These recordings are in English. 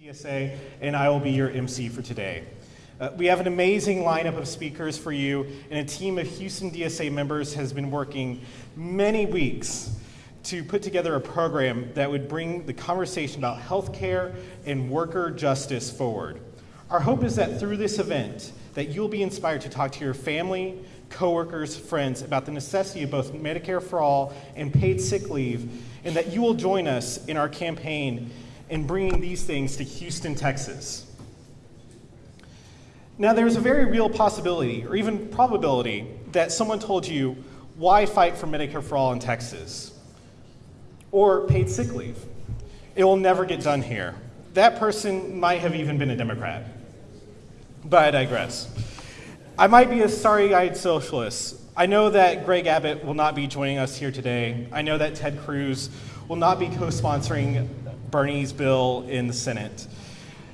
DSA, and I will be your MC for today. Uh, we have an amazing lineup of speakers for you, and a team of Houston DSA members has been working many weeks to put together a program that would bring the conversation about healthcare and worker justice forward. Our hope is that through this event, that you'll be inspired to talk to your family, coworkers, friends about the necessity of both Medicare for all and paid sick leave, and that you will join us in our campaign in bringing these things to Houston, Texas. Now, there's a very real possibility, or even probability, that someone told you, why fight for Medicare for all in Texas? Or paid sick leave. It will never get done here. That person might have even been a Democrat. But I digress. I might be a starry eyed socialist. I know that Greg Abbott will not be joining us here today. I know that Ted Cruz will not be co sponsoring Bernie's bill in the Senate.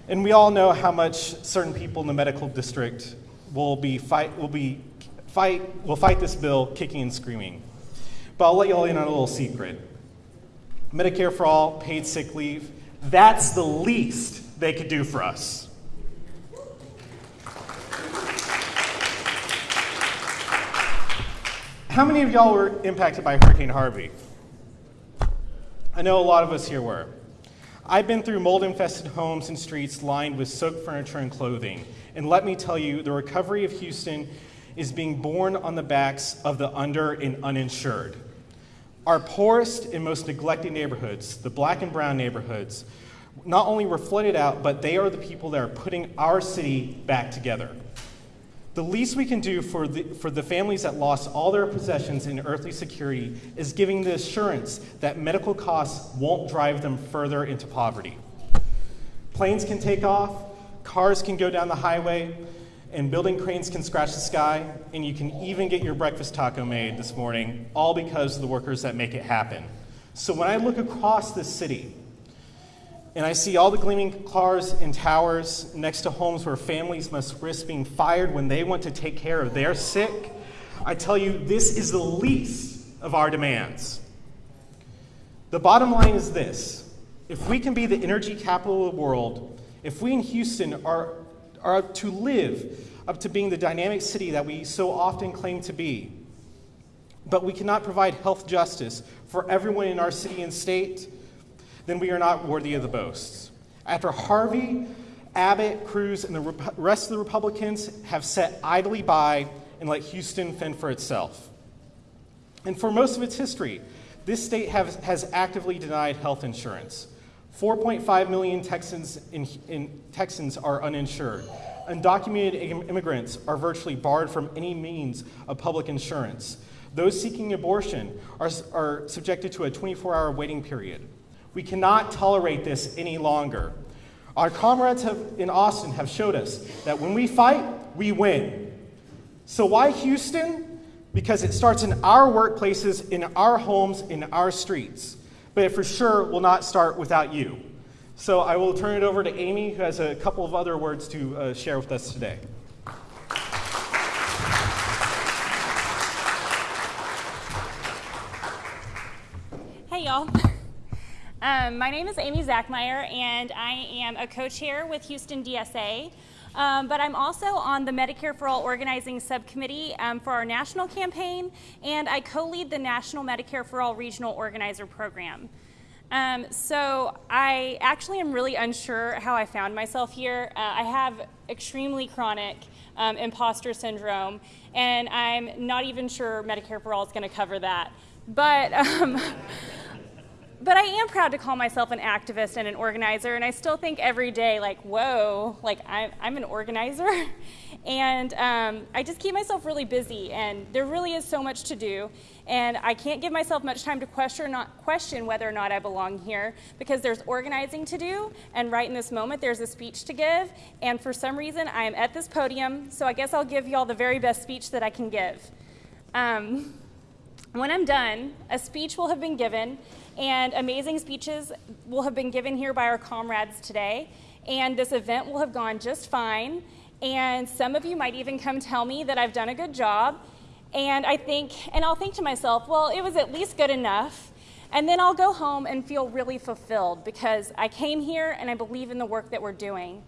And we all know how much certain people in the medical district will be fight will be fight will fight this bill kicking and screaming. But I'll let you all in on a little secret. Medicare for all, paid sick leave, that's the least they could do for us. How many of y'all were impacted by Hurricane Harvey? I know a lot of us here were. I've been through mold infested homes and streets lined with soaked furniture and clothing. And let me tell you, the recovery of Houston is being borne on the backs of the under and uninsured. Our poorest and most neglected neighborhoods, the black and brown neighborhoods, not only were flooded out, but they are the people that are putting our city back together. The least we can do for the, for the families that lost all their possessions in earthly security is giving the assurance that medical costs won't drive them further into poverty. Planes can take off, cars can go down the highway, and building cranes can scratch the sky, and you can even get your breakfast taco made this morning, all because of the workers that make it happen. So when I look across this city, and I see all the gleaming cars and towers next to homes where families must risk being fired when they want to take care of their sick. I tell you, this is the least of our demands. The bottom line is this if we can be the energy capital of the world, if we in Houston are, are to live up to being the dynamic city that we so often claim to be, but we cannot provide health justice for everyone in our city and state, then we are not worthy of the boasts. After Harvey, Abbott, Cruz, and the rest of the Republicans have sat idly by and let Houston fend for itself. And for most of its history, this state has actively denied health insurance. 4.5 million Texans, in, in, Texans are uninsured. Undocumented immigrants are virtually barred from any means of public insurance. Those seeking abortion are, are subjected to a 24 hour waiting period. We cannot tolerate this any longer. Our comrades have, in Austin have showed us that when we fight, we win. So, why Houston? Because it starts in our workplaces, in our homes, in our streets. But it for sure will not start without you. So, I will turn it over to Amy, who has a couple of other words to uh, share with us today. Hey, y'all. Um, my name is Amy Zachmeyer, and I am a co-chair with Houston DSA. Um, but I'm also on the Medicare for All Organizing Subcommittee um, for our national campaign, and I co-lead the National Medicare for All Regional Organizer Program. Um, so I actually am really unsure how I found myself here. Uh, I have extremely chronic um, imposter syndrome, and I'm not even sure Medicare for All is going to cover that. But um, but I am proud to call myself an activist and an organizer, and I still think every day, like, whoa, like I'm, I'm an organizer. and um, I just keep myself really busy, and there really is so much to do. And I can't give myself much time to question, not, question whether or not I belong here because there's organizing to do, and right in this moment, there's a speech to give. And for some reason, I am at this podium, so I guess I'll give you all the very best speech that I can give. Um, when I'm done, a speech will have been given, and amazing speeches will have been given here by our comrades today. And this event will have gone just fine. And some of you might even come tell me that I've done a good job. And I think, and I'll think to myself, well, it was at least good enough. And then I'll go home and feel really fulfilled because I came here and I believe in the work that we're doing.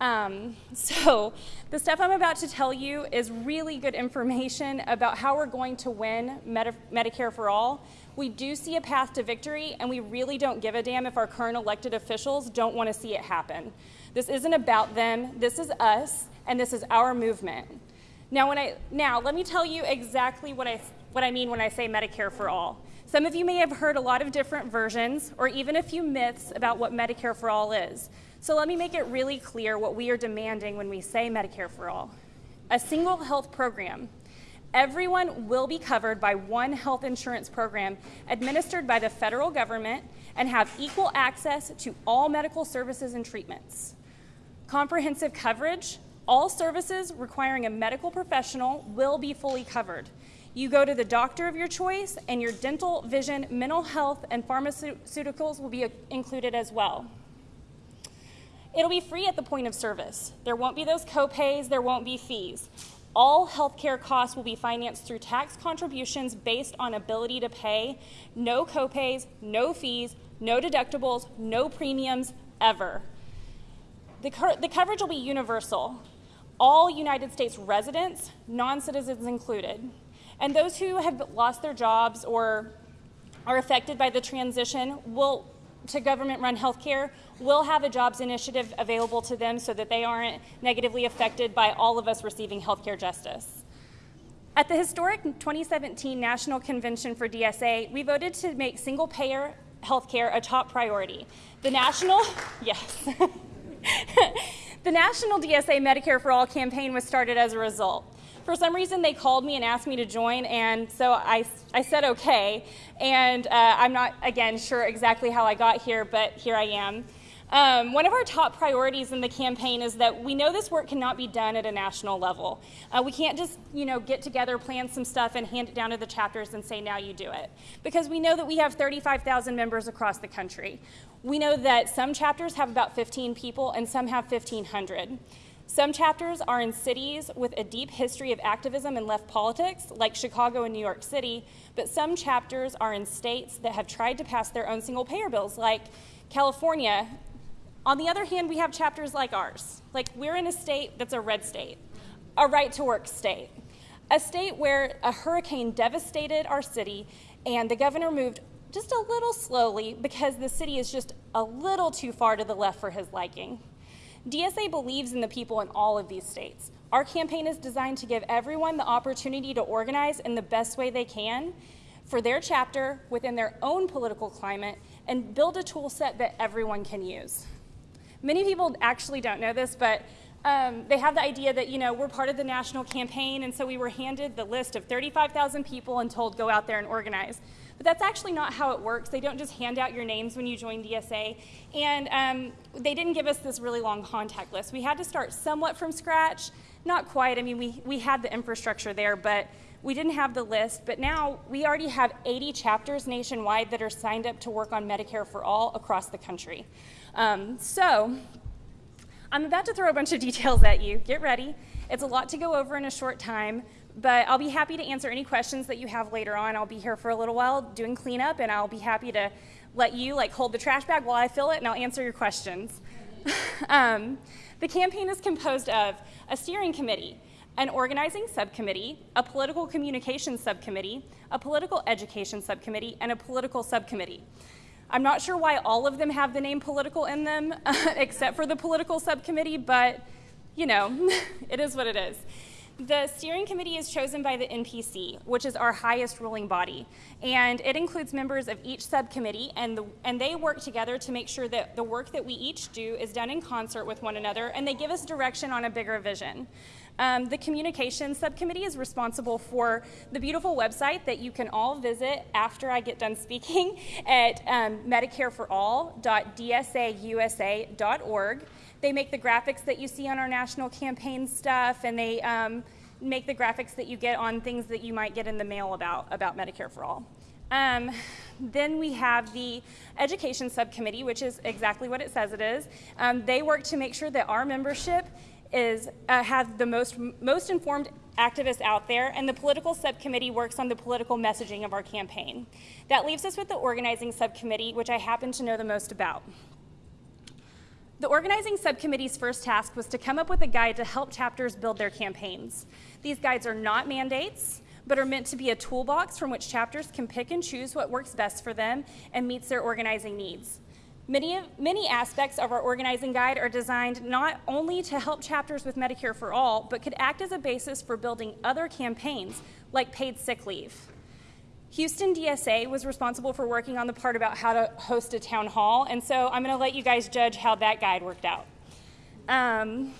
Um, so, the stuff I'm about to tell you is really good information about how we're going to win Medi- Medicare for All. We do see a path to victory, and we really don't give a damn if our current elected officials don't want to see it happen. This isn't about them, this is us, and this is our movement. Now, when I, now let me tell you exactly what I, what I mean when I say Medicare for All. Some of you may have heard a lot of different versions or even a few myths about what Medicare for All is. So let me make it really clear what we are demanding when we say Medicare for All. A single health program. Everyone will be covered by one health insurance program administered by the federal government and have equal access to all medical services and treatments. Comprehensive coverage. All services requiring a medical professional will be fully covered. You go to the doctor of your choice, and your dental, vision, mental health, and pharmaceuticals will be uh, included as well. It'll be free at the point of service. There won't be those copays, there won't be fees. All healthcare costs will be financed through tax contributions based on ability to pay. No copays, no fees, no deductibles, no premiums ever. The, the coverage will be universal. All United States residents, non citizens included. And those who have lost their jobs or are affected by the transition will to government run healthcare will have a jobs initiative available to them so that they aren't negatively affected by all of us receiving healthcare justice. At the historic 2017 National Convention for DSA, we voted to make single payer healthcare a top priority. The national, yes. the National DSA Medicare for All campaign was started as a result for some reason they called me and asked me to join, and so I, I said okay. And uh, I'm not, again, sure exactly how I got here, but here I am. Um, one of our top priorities in the campaign is that we know this work cannot be done at a national level. Uh, we can't just, you know, get together, plan some stuff, and hand it down to the chapters and say, now you do it. Because we know that we have 35,000 members across the country. We know that some chapters have about 15 people and some have 1,500. Some chapters are in cities with a deep history of activism and left politics, like Chicago and New York City, but some chapters are in states that have tried to pass their own single payer bills, like California. On the other hand, we have chapters like ours. Like, we're in a state that's a red state, a right to work state, a state where a hurricane devastated our city and the governor moved just a little slowly because the city is just a little too far to the left for his liking. DSA believes in the people in all of these states. Our campaign is designed to give everyone the opportunity to organize in the best way they can for their chapter within their own political climate and build a tool set that everyone can use. Many people actually don't know this, but um, they have the idea that, you know, we're part of the national campaign, and so we were handed the list of 35,000 people and told go out there and organize. But that's actually not how it works. They don't just hand out your names when you join DSA. And um, they didn't give us this really long contact list. We had to start somewhat from scratch. Not quite. I mean, we, we had the infrastructure there, but we didn't have the list. But now we already have 80 chapters nationwide that are signed up to work on Medicare for All across the country. Um, so I'm about to throw a bunch of details at you. Get ready. It's a lot to go over in a short time, but I'll be happy to answer any questions that you have later on. I'll be here for a little while doing cleanup, and I'll be happy to let you like hold the trash bag while I fill it, and I'll answer your questions. um, the campaign is composed of a steering committee, an organizing subcommittee, a political communications subcommittee, a political education subcommittee, and a political subcommittee. I'm not sure why all of them have the name political in them, except for the political subcommittee, but you know, it is what it is. The steering committee is chosen by the NPC, which is our highest ruling body, and it includes members of each subcommittee, and, the, and they work together to make sure that the work that we each do is done in concert with one another, and they give us direction on a bigger vision. Um, the communications subcommittee is responsible for the beautiful website that you can all visit after I get done speaking at um, medicareforall.dsausa.org. They make the graphics that you see on our national campaign stuff, and they um, make the graphics that you get on things that you might get in the mail about, about Medicare for All. Um, then we have the Education Subcommittee, which is exactly what it says it is. Um, they work to make sure that our membership is uh, have the most most informed activists out there, and the political subcommittee works on the political messaging of our campaign. That leaves us with the organizing subcommittee, which I happen to know the most about. The organizing subcommittee's first task was to come up with a guide to help chapters build their campaigns. These guides are not mandates, but are meant to be a toolbox from which chapters can pick and choose what works best for them and meets their organizing needs. Many, many aspects of our organizing guide are designed not only to help chapters with Medicare for All, but could act as a basis for building other campaigns like paid sick leave. Houston DSA was responsible for working on the part about how to host a town hall, and so I'm going to let you guys judge how that guide worked out. Um,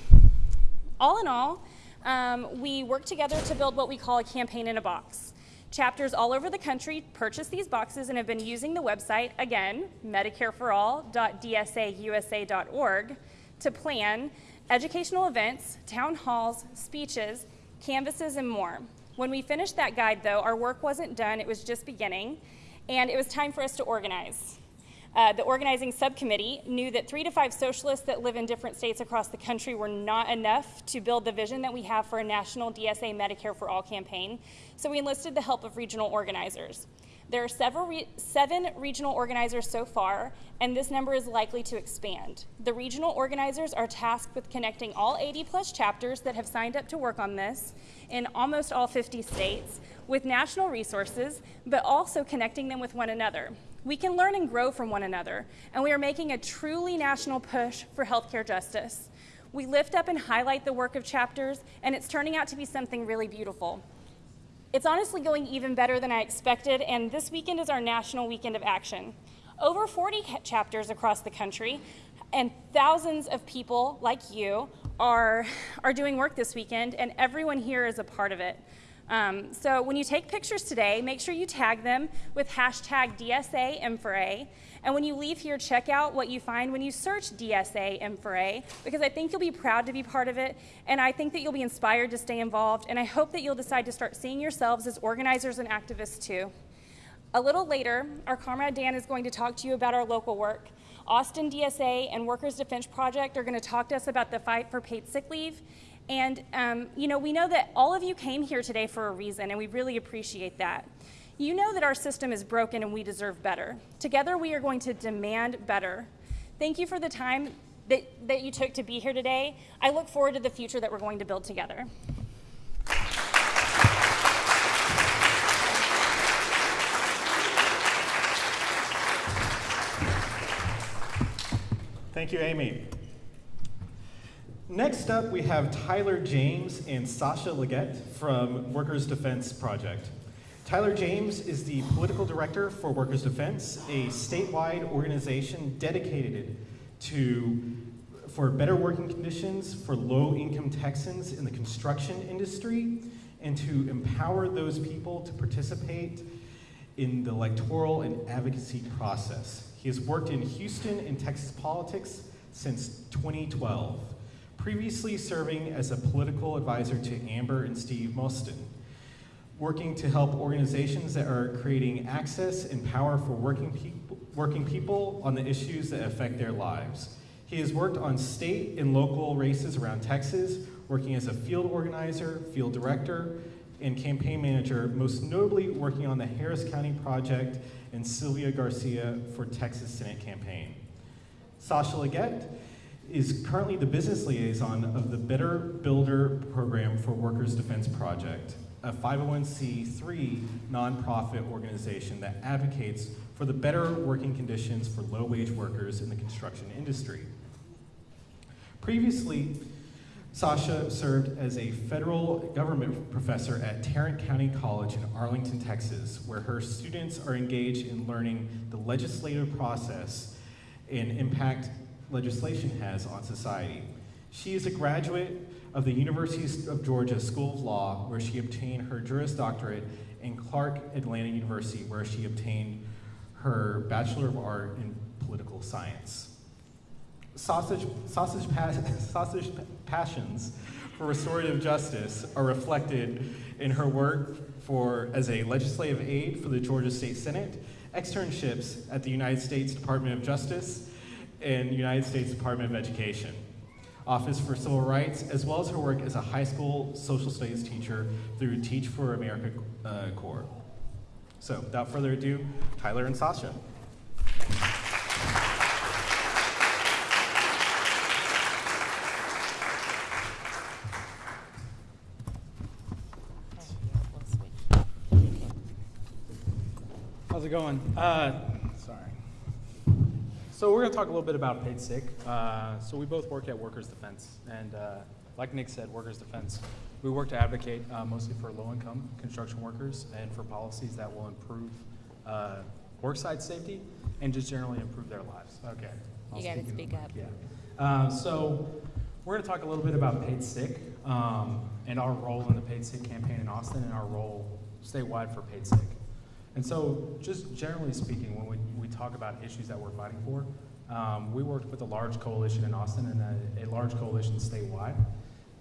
all in all, um, we worked together to build what we call a campaign in a box. Chapters all over the country purchased these boxes and have been using the website, again, medicareforall.dsausa.org, to plan educational events, town halls, speeches, canvases, and more. When we finished that guide, though, our work wasn't done, it was just beginning, and it was time for us to organize. Uh, the organizing subcommittee knew that three to five socialists that live in different states across the country were not enough to build the vision that we have for a national DSA Medicare for All campaign, so we enlisted the help of regional organizers. There are several re seven regional organizers so far, and this number is likely to expand. The regional organizers are tasked with connecting all 80 plus chapters that have signed up to work on this in almost all 50 states with national resources, but also connecting them with one another. We can learn and grow from one another, and we are making a truly national push for healthcare justice. We lift up and highlight the work of chapters, and it's turning out to be something really beautiful. It's honestly going even better than I expected, and this weekend is our National Weekend of Action. Over 40 chapters across the country and thousands of people like you are, are doing work this weekend, and everyone here is a part of it. Um, so when you take pictures today, make sure you tag them with hashtag DSA M4A. And when you leave here, check out what you find when you search DSA M4A, because I think you'll be proud to be part of it, and I think that you'll be inspired to stay involved, and I hope that you'll decide to start seeing yourselves as organizers and activists too. A little later, our comrade Dan is going to talk to you about our local work. Austin DSA and Workers Defense Project are going to talk to us about the fight for paid sick leave and, um, you know, we know that all of you came here today for a reason, and we really appreciate that. You know that our system is broken and we deserve better. Together, we are going to demand better. Thank you for the time that, that you took to be here today. I look forward to the future that we're going to build together. Thank you, Amy. Next up, we have Tyler James and Sasha Leggett from Workers Defense Project. Tyler James is the political director for Workers Defense, a statewide organization dedicated to for better working conditions for low-income Texans in the construction industry and to empower those people to participate in the electoral and advocacy process. He has worked in Houston and Texas politics since 2012 previously serving as a political advisor to Amber and Steve Mostyn, working to help organizations that are creating access and power for working people, working people on the issues that affect their lives. He has worked on state and local races around Texas, working as a field organizer, field director, and campaign manager, most notably working on the Harris County Project and Sylvia Garcia for Texas Senate campaign. Sasha Leggett is currently the business liaison of the Better Builder Program for Workers Defense Project, a 501c3 nonprofit organization that advocates for the better working conditions for low-wage workers in the construction industry. Previously, Sasha served as a federal government professor at Tarrant County College in Arlington, Texas, where her students are engaged in learning the legislative process and impact legislation has on society. She is a graduate of the University of Georgia School of Law, where she obtained her Juris Doctorate, and Clark Atlanta University, where she obtained her Bachelor of Art in Political Science. Sausage, sausage, sausage passions for restorative justice are reflected in her work for, as a legislative aide for the Georgia State Senate, externships at the United States Department of Justice, and United States Department of Education. Office for Civil Rights, as well as her work as a high school social studies teacher through Teach for America uh, Corps. So, without further ado, Tyler and Sasha. How's it going? Uh. So we're going to talk a little bit about paid sick. Uh, so we both work at Workers Defense, and uh, like Nick said, Workers Defense, we work to advocate uh, mostly for low-income construction workers and for policies that will improve uh, worksite safety and just generally improve their lives. Okay. I'll You gotta speak up. Yeah. Uh, so we're going to talk a little bit about paid sick um, and our role in the paid sick campaign in Austin and our role statewide for paid sick. And so, just generally speaking, when we talk about issues that we're fighting for, um, we worked with a large coalition in Austin and a, a large coalition statewide.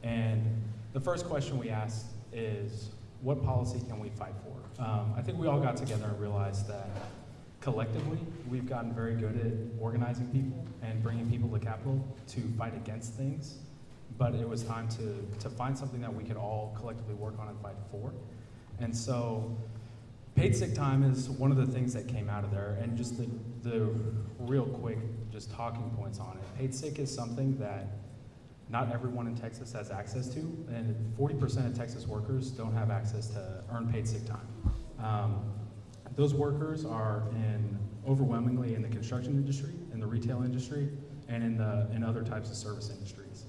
And the first question we asked is, what policy can we fight for? Um, I think we all got together and realized that collectively, we've gotten very good at organizing people and bringing people to Capitol to fight against things. But it was time to, to find something that we could all collectively work on and fight for. And so, Paid sick time is one of the things that came out of there, and just the, the real quick, just talking points on it. Paid sick is something that not everyone in Texas has access to, and 40% of Texas workers don't have access to earn paid sick time. Um, those workers are in overwhelmingly in the construction industry, in the retail industry, and in the in other types of service industries.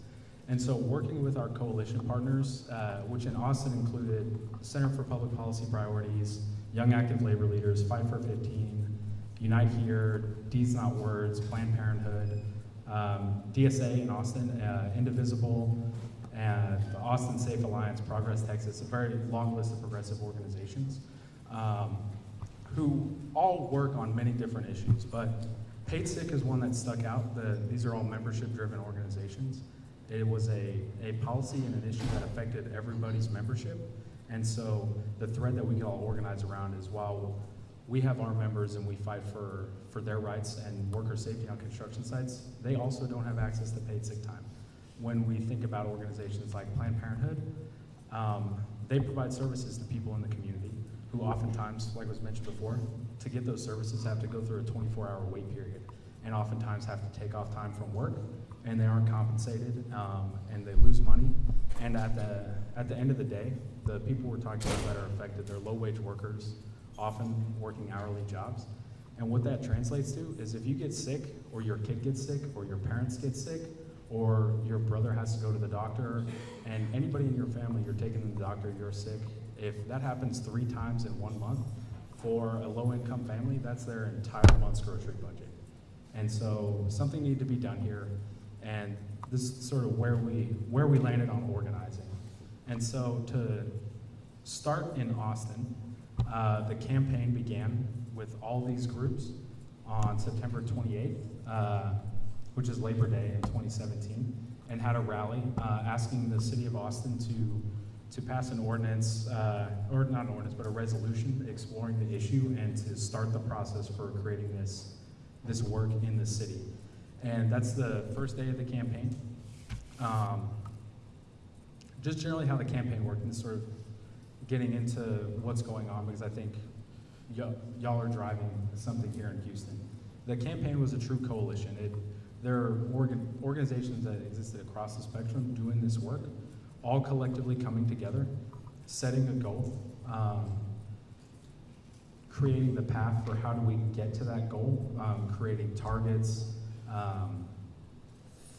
And so, working with our coalition partners, uh, which in Austin included Center for Public Policy Priorities, Young Active Labor Leaders, Fight for 15, Unite Here, Deeds Not Words, Planned Parenthood, um, DSA in Austin, uh, Indivisible, and the Austin Safe Alliance, Progress Texas, a very long list of progressive organizations um, who all work on many different issues. But Paid Sick is one that stuck out. The, these are all membership driven organizations. It was a, a policy and an issue that affected everybody's membership. And so the thread that we can all organize around is while we have our members and we fight for, for their rights and worker safety on construction sites, they also don't have access to paid sick time. When we think about organizations like Planned Parenthood, um, they provide services to people in the community who oftentimes, like was mentioned before, to get those services have to go through a 24 hour wait period and oftentimes have to take off time from work and they aren't compensated um, and they lose money. And at the, at the end of the day, the people we're talking about that are affected, they're low wage workers, often working hourly jobs. And what that translates to is if you get sick, or your kid gets sick, or your parents get sick, or your brother has to go to the doctor, and anybody in your family, you're taking to the doctor, you're sick, if that happens three times in one month, for a low income family, that's their entire month's grocery budget. And so something needed to be done here, and this is sort of where we where we landed on organizing. And so to start in Austin, uh, the campaign began with all these groups on September 28th, uh, which is Labor Day in 2017, and had a rally uh, asking the city of Austin to to pass an ordinance, uh, or not an ordinance, but a resolution exploring the issue and to start the process for creating this this work in the city. And that's the first day of the campaign. Um, just generally how the campaign worked and sort of getting into what's going on because I think y'all are driving something here in Houston. The campaign was a true coalition. It, there are organ, organizations that existed across the spectrum doing this work, all collectively coming together, setting a goal, um, creating the path for how do we get to that goal, um, creating targets, um,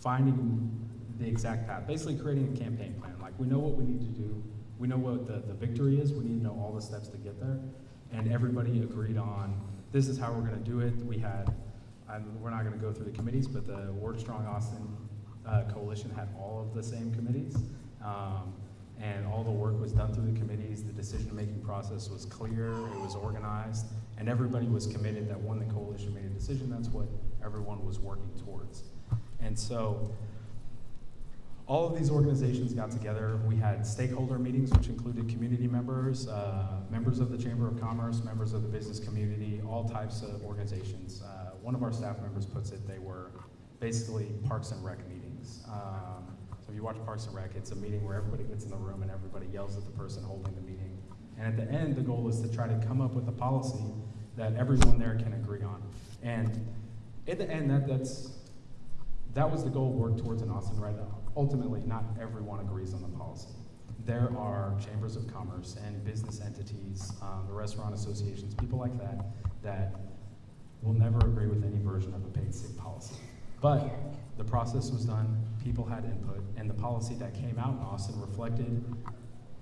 finding the exact path, basically creating a campaign plan. Like we know what we need to do, we know what the, the victory is, we need to know all the steps to get there, and everybody agreed on this is how we're going to do it. We had, I'm, we're not going to go through the committees, but the Work Strong Austin uh, Coalition had all of the same committees. Um, and all the work was done through the committees. The decision-making process was clear, it was organized, and everybody was committed that when the coalition made a decision, that's what everyone was working towards. And so all of these organizations got together. We had stakeholder meetings, which included community members, uh, members of the Chamber of Commerce, members of the business community, all types of organizations. Uh, one of our staff members puts it, they were basically Parks and Rec meetings. Um, so if you watch Parks and Rec, it's a meeting where everybody gets in the room and everybody yells at the person holding the meeting. And at the end, the goal is to try to come up with a policy that everyone there can agree on. And at the end, that, that's, that was the goal worked towards in Austin, right? Ultimately, not everyone agrees on the policy. There are chambers of commerce and business entities, um, the restaurant associations, people like that, that will never agree with any version of a paid sick policy. But the process was done, people had input, and the policy that came out in Austin reflected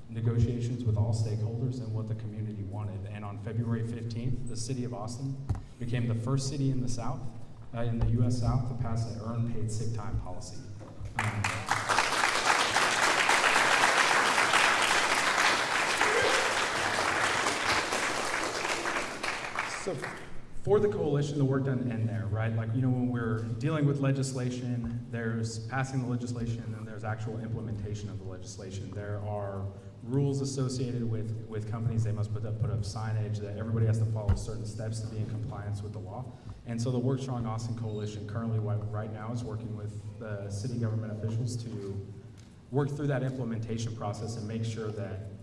negotiations with all stakeholders and what the community wanted. And on February 15th, the city of Austin became the first city in the South, uh, in the U.S. South, to pass an earned paid sick time policy. Um, So for the coalition, the work doesn't end there, right? Like, you know, when we're dealing with legislation, there's passing the legislation and there's actual implementation of the legislation. There are rules associated with, with companies. They must put up, put up signage that everybody has to follow certain steps to be in compliance with the law. And so the Work Strong Austin Coalition currently right now is working with the city government officials to work through that implementation process and make sure that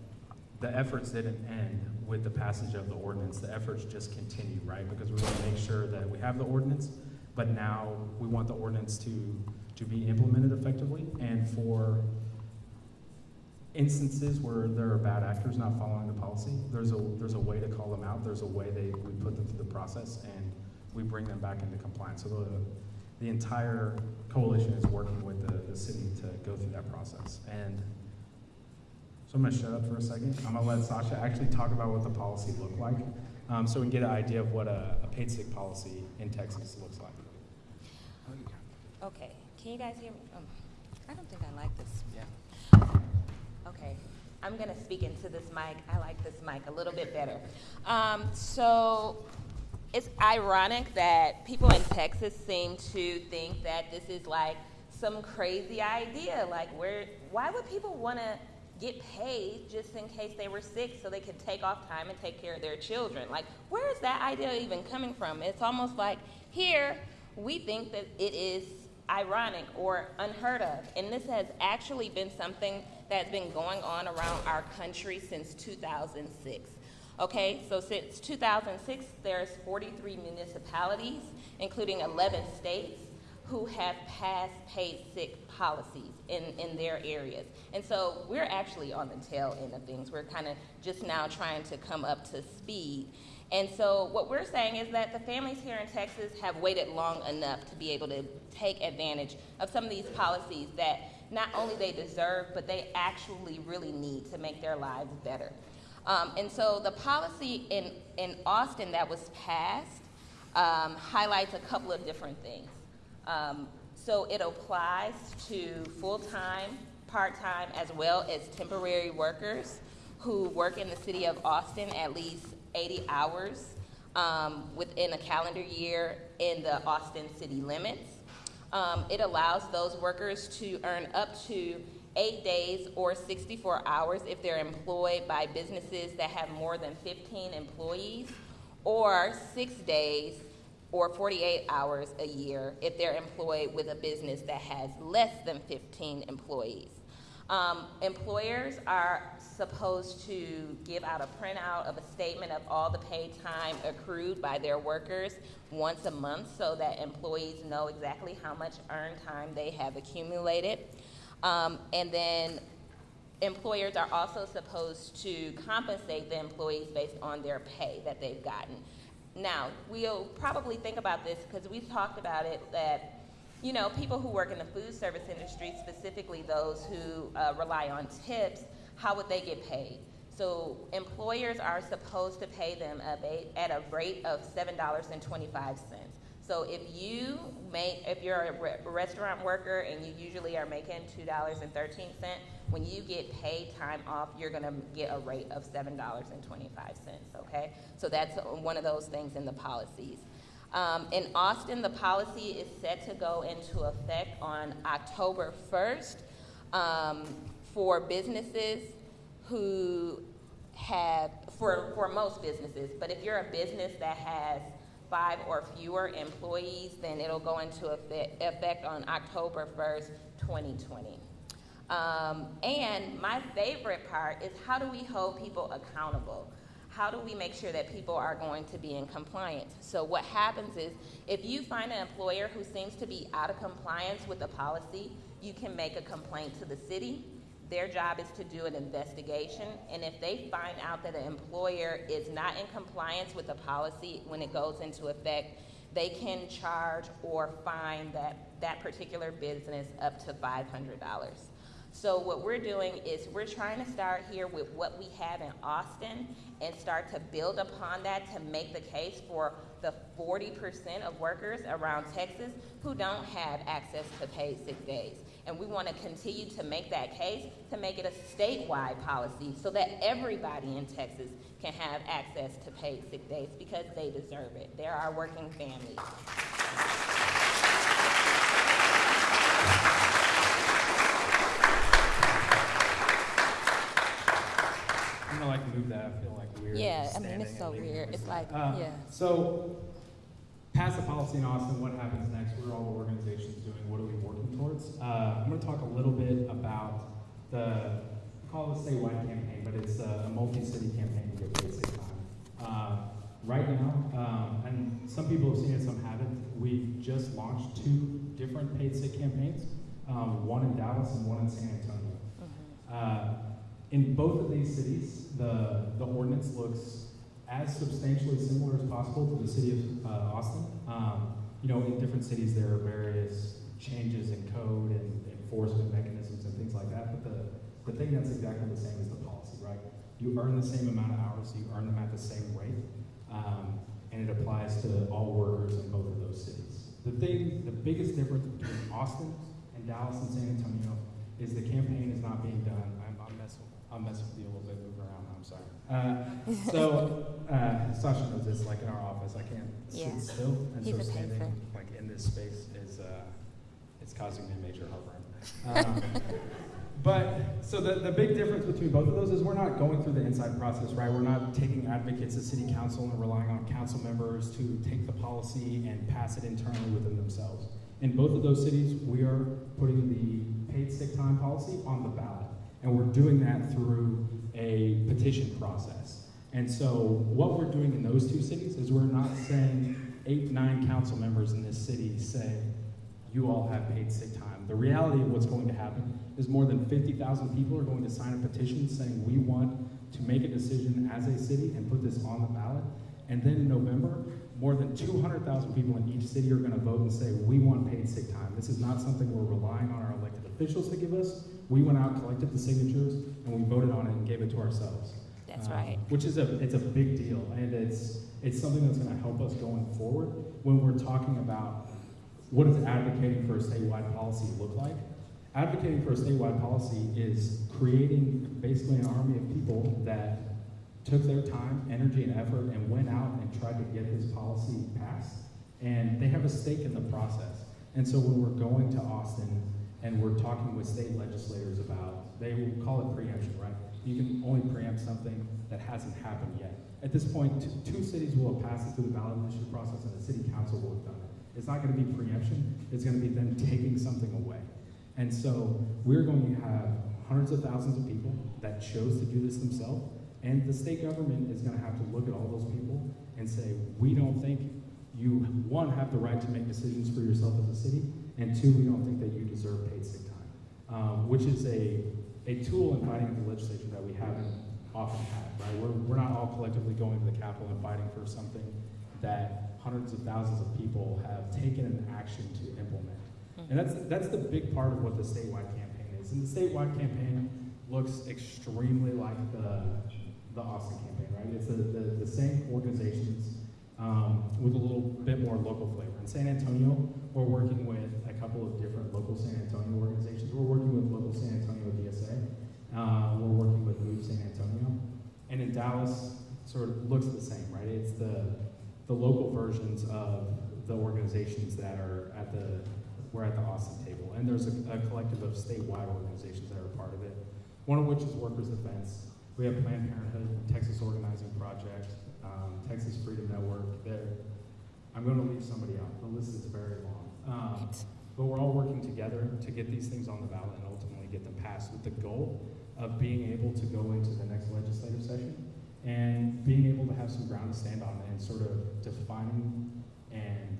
the efforts didn't end with the passage of the ordinance. The efforts just continue, right? Because we want to make sure that we have the ordinance, but now we want the ordinance to, to be implemented effectively. And for instances where there are bad actors not following the policy, there's a, there's a way to call them out. There's a way they, we put them through the process and we bring them back into compliance. So the, the entire coalition is working with the, the city to go through that process. And so I'm going to shut up for a second. I'm going to let Sasha actually talk about what the policy looked like um, so we can get an idea of what a, a paid sick policy in Texas looks like. Okay, can you guys hear me? Um, I don't think I like this. Yeah. Okay, I'm gonna speak into this mic. I like this mic a little bit better. Um, so it's ironic that people in Texas seem to think that this is like some crazy idea. Like, where? Why would people want to get paid just in case they were sick so they could take off time and take care of their children. Like, where is that idea even coming from? It's almost like here we think that it is ironic or unheard of. And this has actually been something that's been going on around our country since 2006. Okay, so since 2006, there's 43 municipalities, including 11 states, who have passed paid sick policies in, in their areas. And so we're actually on the tail end of things. We're kind of just now trying to come up to speed. And so what we're saying is that the families here in Texas have waited long enough to be able to take advantage of some of these policies that not only they deserve, but they actually really need to make their lives better. Um, and so the policy in, in Austin that was passed um, highlights a couple of different things. Um, so it applies to full-time, part-time, as well as temporary workers who work in the city of Austin at least 80 hours um, within a calendar year in the Austin city limits. Um, it allows those workers to earn up to eight days or 64 hours if they're employed by businesses that have more than 15 employees, or six days or 48 hours a year if they're employed with a business that has less than 15 employees. Um, employers are supposed to give out a printout of a statement of all the paid time accrued by their workers once a month so that employees know exactly how much earned time they have accumulated. Um, and then employers are also supposed to compensate the employees based on their pay that they've gotten. Now, we'll probably think about this because we've talked about it that, you know, people who work in the food service industry, specifically those who uh, rely on tips, how would they get paid? So employers are supposed to pay them at a rate of $7.25. So if you make, if you're a re- restaurant worker and you usually are making $2.13, when you get paid time off, you're going to get a rate of $7.25, okay? So that's one of those things in the policies. Um, in Austin, the policy is set to go into effect on October 1st um, for businesses who have, for, for most businesses, but if you're a business that has five or fewer employees, then it'll go into effect, on October 1st, 2020. Um, and my favorite part is how do we hold people accountable? How do we make sure that people are going to be in compliance? So what happens is if you find an employer who seems to be out of compliance with the policy, you can make a complaint to the city. Their job is to do an investigation, and if they find out that an employer is not in compliance with the policy when it goes into effect, they can charge or fine that, that particular business up to $500. So what we're doing is we're trying to start here with what we have in Austin and start to build upon that to make the case for the 40% of workers around Texas who don't have access to paid sick days. And we want to continue to make that case to make it a statewide policy so that everybody in Texas can have access to paid sick days because they deserve it. They're our working families. Like move that. I feel like weird. Yeah, I mean, it's so weird. It's like, Uh, yeah. So, pass the policy in Austin. What happens next? What are all the organizations doing? What are we working towards? Uh, I'm going to talk a little bit about the we call it a statewide campaign, but it's a, a multi-city campaign to get paid sick time. Uh, right now, um, and some people have seen it, some haven't. we've just launched two different paid sick campaigns. Um, one in Dallas and one in San Antonio. Uh, in both of these cities, the, the ordinance looks as substantially similar as possible to the city of uh, Austin. Um, you know, in different cities, there are various changes in code and enforcement mechanisms and things like that, but the, the thing that's exactly the same is the policy, right? You earn the same amount of hours, you earn them at the same rate, um, and it applies to all workers in both of those cities. The thing, the biggest difference between Austin and Dallas and San Antonio is the campaign is not being done. I'm, I'm messing, I'm messing with you a little bit, moving around. I'm sorry. Uh, so uh, Sasha knows this. Like in our office, I can't Yeah. sit still, and He's so standing like in this space is uh, it's causing me major heartburn. Um, but so the, the big difference between both of those is we're not going through the inside process, right? We're not taking advocates to city council and relying on council members to take the policy and pass it internally within themselves. In both of those cities, we are putting the paid sick time policy on the ballot. And we're doing that through a petition process. And so what we're doing in those two cities is we're not saying eight, nine council members in this city say, you all have paid sick time. The reality of what's going to happen is more than 50,000 people are going to sign a petition saying we want to make a decision as a city and put this on the ballot. And then in November, more than 200,000 people in each city are going to vote and say we want paid sick time. This is not something we're relying on our elected officials to give us. We went out, collected the signatures, and we voted on it and gave it to ourselves. That's Um, right. Which is a it's a big deal, and it's it's something that's going to help us going forward when we're talking about what does advocating for a statewide policy look like. Advocating for a statewide policy is creating basically an army of people that took their time, energy, and effort and went out and tried to get this policy passed. And they have a stake in the process. And so when we're going to Austin and we're talking with state legislators about, they will call it preemption, right? You can only preempt something that hasn't happened yet. At this two cities will have passed it through the ballot initiative process and the city council will have done it. It's not going to be preemption, it's going to be them taking something away. And so we're going to have hundreds of thousands of people that chose to do this themselves, and the state government is going to have to look at all those people and say, we don't think you, one, have the right to make decisions for yourself as a city, and two, we don't think that you deserve paid sick time, um, which is a, a tool in fighting the legislature that we haven't often had, right? We're, we're not all collectively going to the Capitol and fighting for something that hundreds of thousands of people have taken an action to implement. And that's, that's the big part of what the statewide campaign is. And the statewide campaign looks extremely like the, the Austin campaign, right? It's the, the, the same organizations um, with a little bit more local flavor. In San Antonio, we're working with a couple of different local San Antonio organizations. We're working with local San Antonio. Uh, we're working with Move San Antonio. And in Dallas, sort of looks the same, right? It's the, the local versions of the organizations that are at the, we're at the Austin table. And there's a, a collective of statewide organizations that are part of it, one of which is Workers Defense. We have Planned Parenthood, Texas Organizing Project, um, Texas Freedom Network. There, I'm going to leave somebody out. The list is very long. Um, but we're all working together to get these things on the ballot and ultimately get them passed with the goal of being able to go into the next legislative session and being able to have some ground to stand on and sort of defining and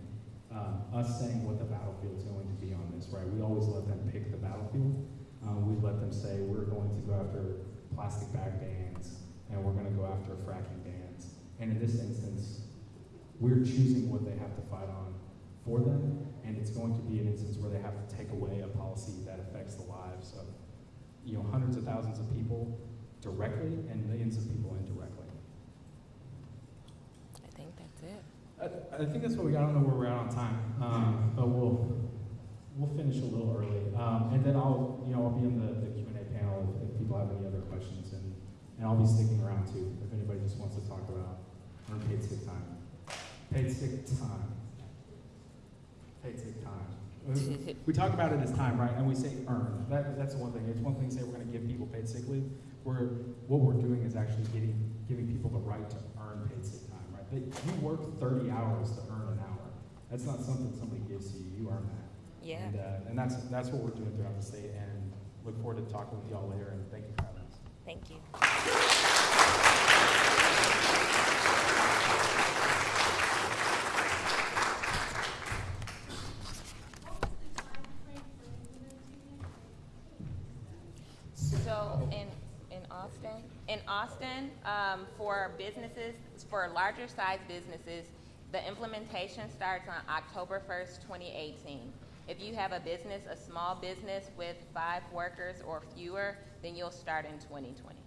um, us saying what the battlefield is going to be on this, right? We always let them pick the battlefield. Um, we let them say we're going to go after plastic bag bans and we're going to go after fracking bans. And in this instance, we're choosing what they have to fight on for them, and it's going to be an instance where they have to take away a policy that affects the lives of you know hundreds of thousands of people directly and millions of people indirectly. I think that's it. I, I think that's what we got. I don't know where we're at on time, um, but we'll we'll finish a little early, um, and then I'll you know I'll be in the, the Q and A panel if, if people have any other questions, and and I'll be sticking around too if anybody just wants to talk about unpaid sick time, paid sick time, paid sick time. We talk about it as time, right? And we say earn. That, that's the one thing. It's one thing to say we're going to give people paid sick leave. We're, what we're doing is actually getting, giving people the right to earn paid sick time, right? That you work 30 hours to earn an hour. That's not something somebody gives you. You earn that. Yeah. And, uh, and that's, that's what we're doing throughout the state. And look forward to talking with y'all later. And thank you for having us. Thank you. Austin, um, for businesses, for larger size businesses, the implementation starts on October first, twenty eighteen. If you have a business, a small business with five workers or fewer, then you'll start in twenty twenty.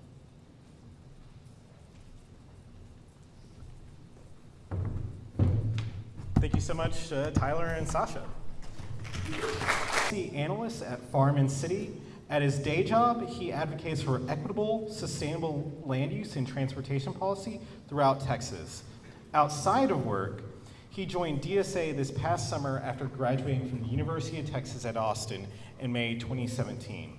Thank you so much, uh, Tyler and Sasha. The analysts at Farm and City. At his day job, he advocates for equitable, sustainable land use and transportation policy throughout Texas. Outside of work, he joined DSA this past summer after graduating from the University of Texas at Austin in May 2017.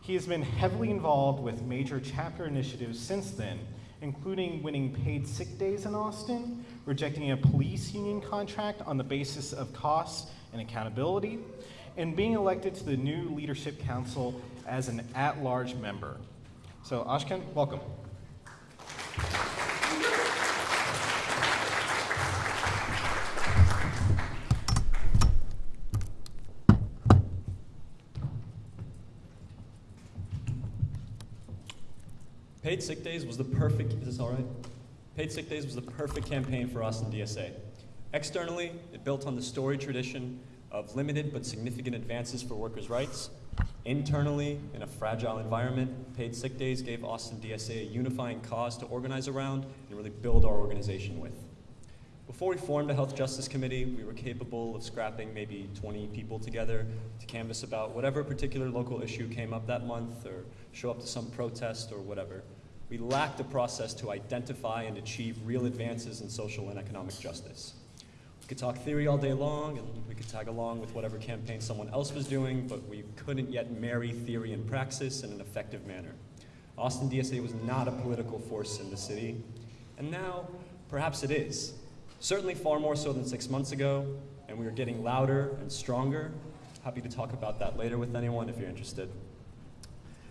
He has been heavily involved with major chapter initiatives since then, including winning paid sick days in Austin, rejecting a police union contract on the basis of cost and accountability, and being elected to the new Leadership Council as an at large member. So, Ashkan, welcome. Paid sick days was the perfect, is this all right? Paid sick days was the perfect campaign for us in DSA. Externally, it built on the story tradition of limited but significant advances for workers' rights. Internally, in a fragile environment, paid sick days gave Austin DSA a unifying cause to organize around and really build our organization with. Before we formed a health justice committee, we were capable of scrapping maybe 20 people together to canvass about whatever particular local issue came up that month or show up to some protest or whatever. We lacked a process to identify and achieve real advances in social and economic justice. We could talk theory all day long and we could tag along with whatever campaign someone else was doing, but we couldn't yet marry theory and praxis in an effective manner. Austin DSA was not a political force in the city, and now perhaps it is. Certainly far more so than six months ago, and we are getting louder and stronger. Happy to talk about that later with anyone if you're interested.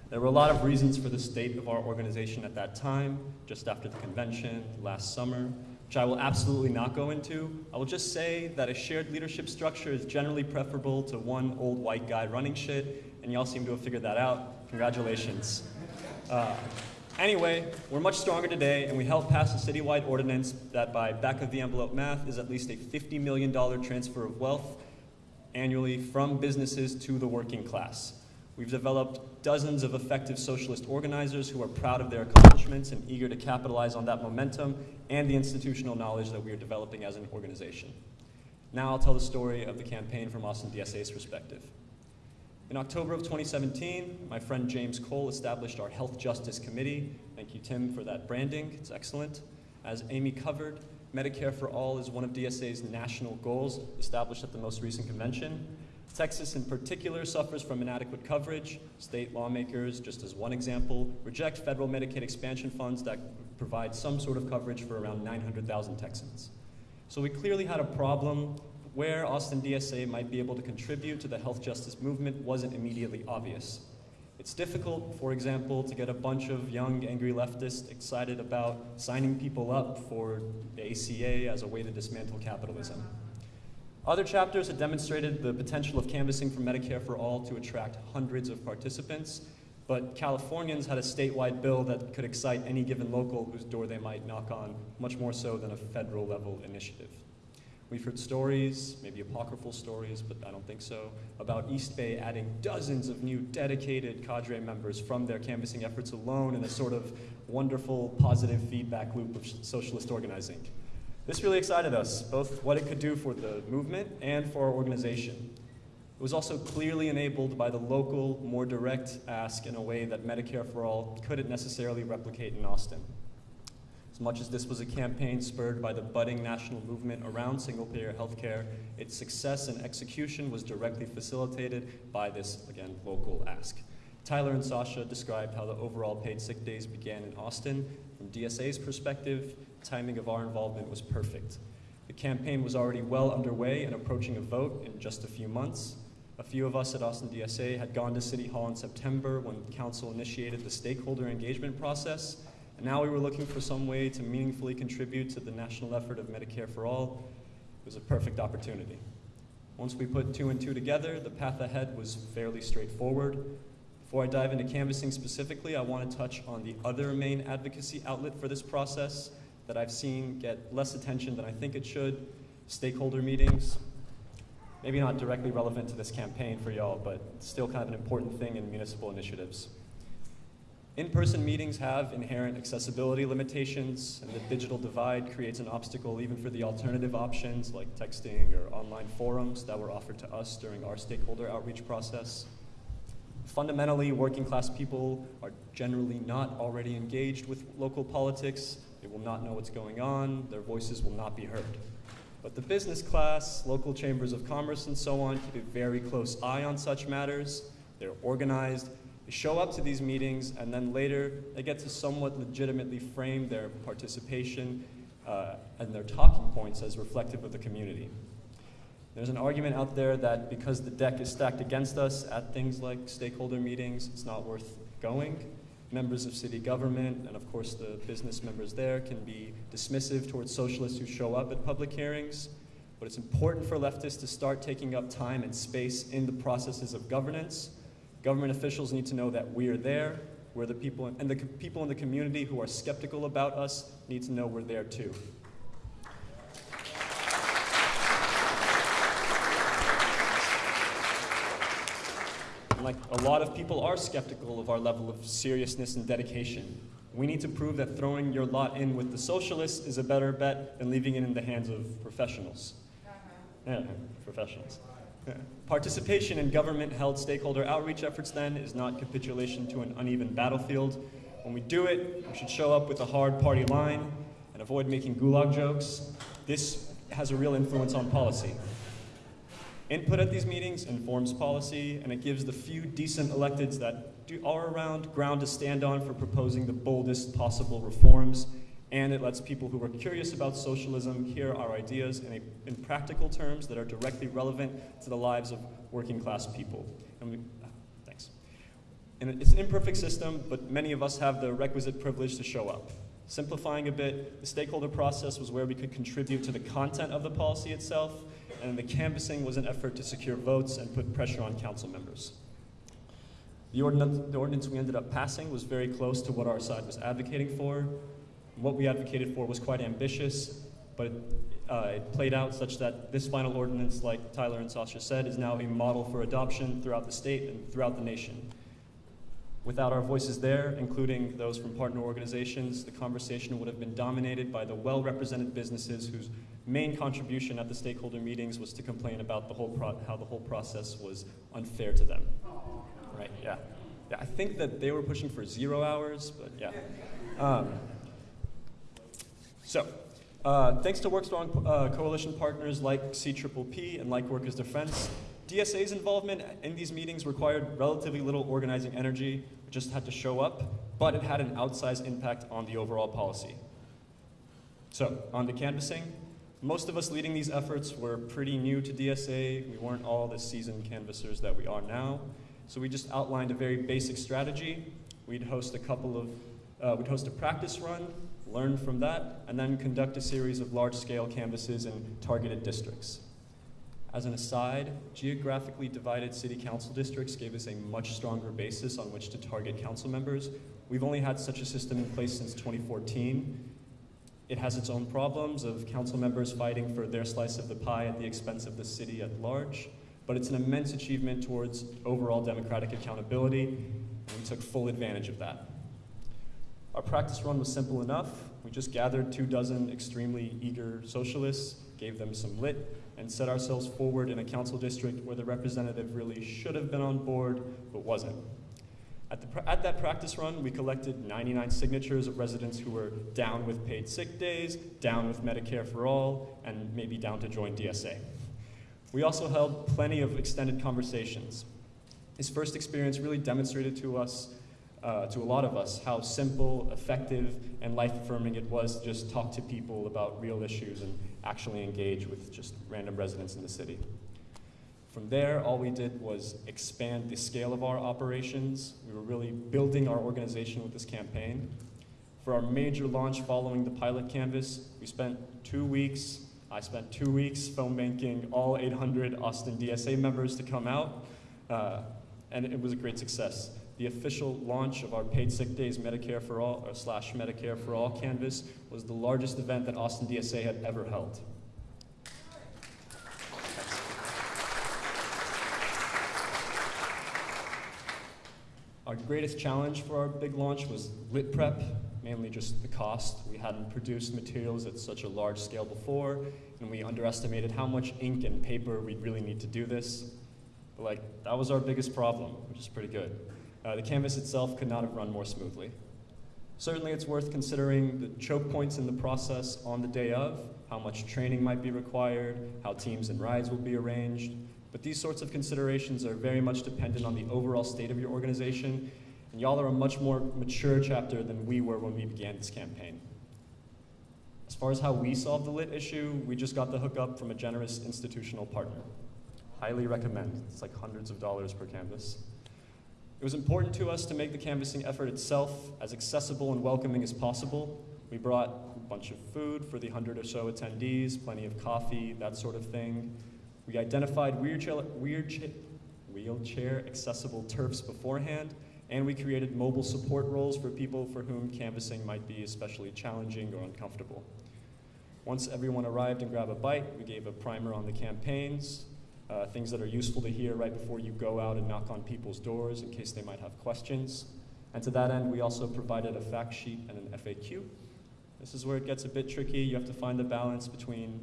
There were a lot of reasons for the state of our organization at that time, just after the convention, last summer, which I will absolutely not go into. I will just say that a shared leadership structure is generally preferable to one old white guy running shit, and y'all seem to have figured that out. Congratulations. Uh, Anyway, we're much stronger today, and we helped pass a citywide ordinance that, by back of the envelope math, is at least a $50 million transfer of wealth annually from businesses to the working class. We've developed dozens of effective socialist organizers who are proud of their accomplishments and eager to capitalize on that momentum and the institutional knowledge that we are developing as an organization. Now I'll tell the story of the campaign from Austin DSA's perspective. In October of 2017, my friend James Cole established our Health Justice Committee. Thank you, Tim, for that branding. It's excellent. As Amy covered, Medicare for All is one of DSA's national goals established at the most recent convention. Texas, in particular, suffers from inadequate coverage. State lawmakers, just as one example, reject federal Medicaid expansion funds that provide some sort of coverage for around 900,000 Texans. So we clearly had a problem where Austin DSA might be able to contribute to the health justice movement wasn't immediately obvious. It's difficult, for example, to get a bunch of young, angry leftists excited about signing people up for the ACA as a way to dismantle capitalism. Other chapters had demonstrated the potential of canvassing for Medicare for All to attract hundreds of participants, but Californians had a statewide bill that could excite any given local whose door they might knock on, much more so than a federal level initiative. We've heard stories, maybe apocryphal stories, but I don't think so, about East Bay adding dozens of new dedicated cadre members from their canvassing efforts alone in a sort of wonderful positive feedback loop of socialist organizing. This really excited us, both what it could do for the movement and for our organization. It was also clearly enabled by the local, more direct ask in a way that Medicare for All couldn't necessarily replicate in Austin. As much as this was a campaign spurred by the budding national movement around single payer healthcare, its success and execution was directly facilitated by this, again, local ask. Tyler and Sasha described how the overall paid sick days began in Austin. From DSA's perspective, timing of our involvement was perfect. The campaign was already well underway and approaching a vote in just a few months. A few of us at Austin DSA had gone to City Hall in September when Council initiated the stakeholder engagement process and now we were looking for some way to meaningfully contribute to the national effort of Medicare for All. It was a perfect opportunity. Once we put two and two together, the path ahead was fairly straightforward. Before I dive into canvassing specifically, I want to touch on the other main advocacy outlet for this process that I've seen get less attention than I think it should stakeholder meetings. Maybe not directly relevant to this campaign for y'all, but still kind of an important thing in municipal initiatives. In-person meetings have inherent accessibility limitations, and the digital divide creates an obstacle even for the alternative options like texting or online forums that were offered to us during our stakeholder outreach process. Fundamentally, working class people are generally not already engaged with local politics. They will not know what's going on. Their voices will not be heard. But the business class, local chambers of commerce, and so on keep a very close eye on such matters. They're organized, they show up to these meetings, and then later they get to somewhat legitimately frame their participation uh, and their talking points as reflective of the community. There's an argument out there that because the deck is stacked against us at things like stakeholder meetings, it's not worth going. Members of city government and, of course, the business members there can be dismissive towards socialists who show up at public hearings. But it's important for leftists to start taking up time and space in the processes of governance Government officials need to know that we're there, we're the people, and the people in the community who are skeptical about us need to know we're there too. Like a lot of people are skeptical of our level of seriousness and dedication. We need to prove that throwing your lot in with the socialists is a better bet than leaving it in the hands of professionals. Uh-huh. Yeah, professionals. Participation in government-held stakeholder outreach efforts, then, is not capitulation to an uneven battlefield. When we do it, we should show up with a hard party line and avoid making gulag jokes. This has a real influence on policy. Input at these meetings informs policy, and it gives the few decent electeds that do, are around ground to stand on for proposing the boldest possible reforms and it lets people who are curious about socialism hear our ideas in, a, in practical terms that are directly relevant to the lives of working class people. And we, thanks. And it's an imperfect system, but many of us have the requisite privilege to show up. Simplifying a bit, the stakeholder process was where we could contribute to the content of the policy itself, and the canvassing was an effort to secure votes and put pressure on council members. The ordinance, the ordinance we ended up passing was very close to what our side was advocating for, what we advocated for was quite ambitious, but uh, it played out such that this final ordinance, like Tyler and Sasha said, is now a model for adoption throughout the state and throughout the nation. Without our voices there, including those from partner organizations, the conversation would have been dominated by the well-represented businesses whose main contribution at the stakeholder meetings was to complain about the whole how the whole process was unfair to them. Right, yeah. yeah. I think that they were pushing for zero hours, but yeah. Um, so, uh, thanks to WorkStrong uh, coalition partners like CPPP and like Workers Defense, DSA's involvement in these meetings required relatively little organizing energy, we just had to show up, but it had an outsized impact on the overall policy. So, on to canvassing. Most of us leading these efforts were pretty new to DSA. We weren't all the seasoned canvassers that we are now. So we just outlined a very basic strategy. We'd host a couple of, uh, we'd host a practice run, learn from that, and then conduct a series of large-scale canvasses in targeted districts. As an aside, geographically divided city council districts gave us a much stronger basis on which to target council members. We've only had such a system in place since 2014. It has its own problems of council members fighting for their slice of the pie at the expense of the city at large, but it's an immense achievement towards overall democratic accountability, and we took full advantage of that. Our practice run was simple enough. We just gathered two dozen extremely eager socialists, gave them some lit, and set ourselves forward in a council district where the representative really should have been on board, but wasn't. At, the, at, that practice run, we collected 99 signatures of residents who were down with paid sick days, down with Medicare for All, and maybe down to join DSA. We also held plenty of extended conversations. His first experience really demonstrated to us, uh, to a lot of us, how simple, effective, and life affirming it was to just talk to people about real issues and actually engage with just random residents in the city. From there, all we did was expand the scale of our operations. We were really building our organization with this campaign. For our major launch following the pilot canvas, we spent two weeks, I spent two weeks phone banking all 800 Austin DSA members to come out, uh, and it was a great success. The official launch of our paid sick days Medicare for all, or slash Medicare for all canvas was the largest event that Austin DSA had ever held. Our greatest challenge for our big launch was lit prep, mainly just the cost. We hadn't produced materials at such a large scale before, and we underestimated how much ink and paper we'd really need to do this. But like, that was our biggest problem, which is pretty good. Uh, the canvas itself could not have run more smoothly. Certainly it's worth considering the choke points in the process on the day of, how much training might be required, how teams and rides will be arranged, but these sorts of considerations are very much dependent on the overall state of your organization, and y'all are a much more mature chapter than we were when we began this campaign. As far as how we solved the lit issue, we just got the hookup from a generous institutional partner. Highly recommend. It's like hundreds of dollars per canvas. It was important to us to make the canvassing effort itself as accessible and welcoming as possible. We brought a bunch of food for the hundred or so attendees, plenty of coffee, that sort of thing. We identified wheelchair, wheelchair accessible turfs beforehand, and we created mobile support roles for people for whom canvassing might be especially challenging or uncomfortable. Once everyone arrived and grabbed a bite, we gave a primer on the campaigns, uh, things that are useful to hear right before you go out and knock on people's doors in case they might have questions. And to that end, we also provided a fact sheet and an FAQ. This is where it gets a bit tricky. You have to find the balance between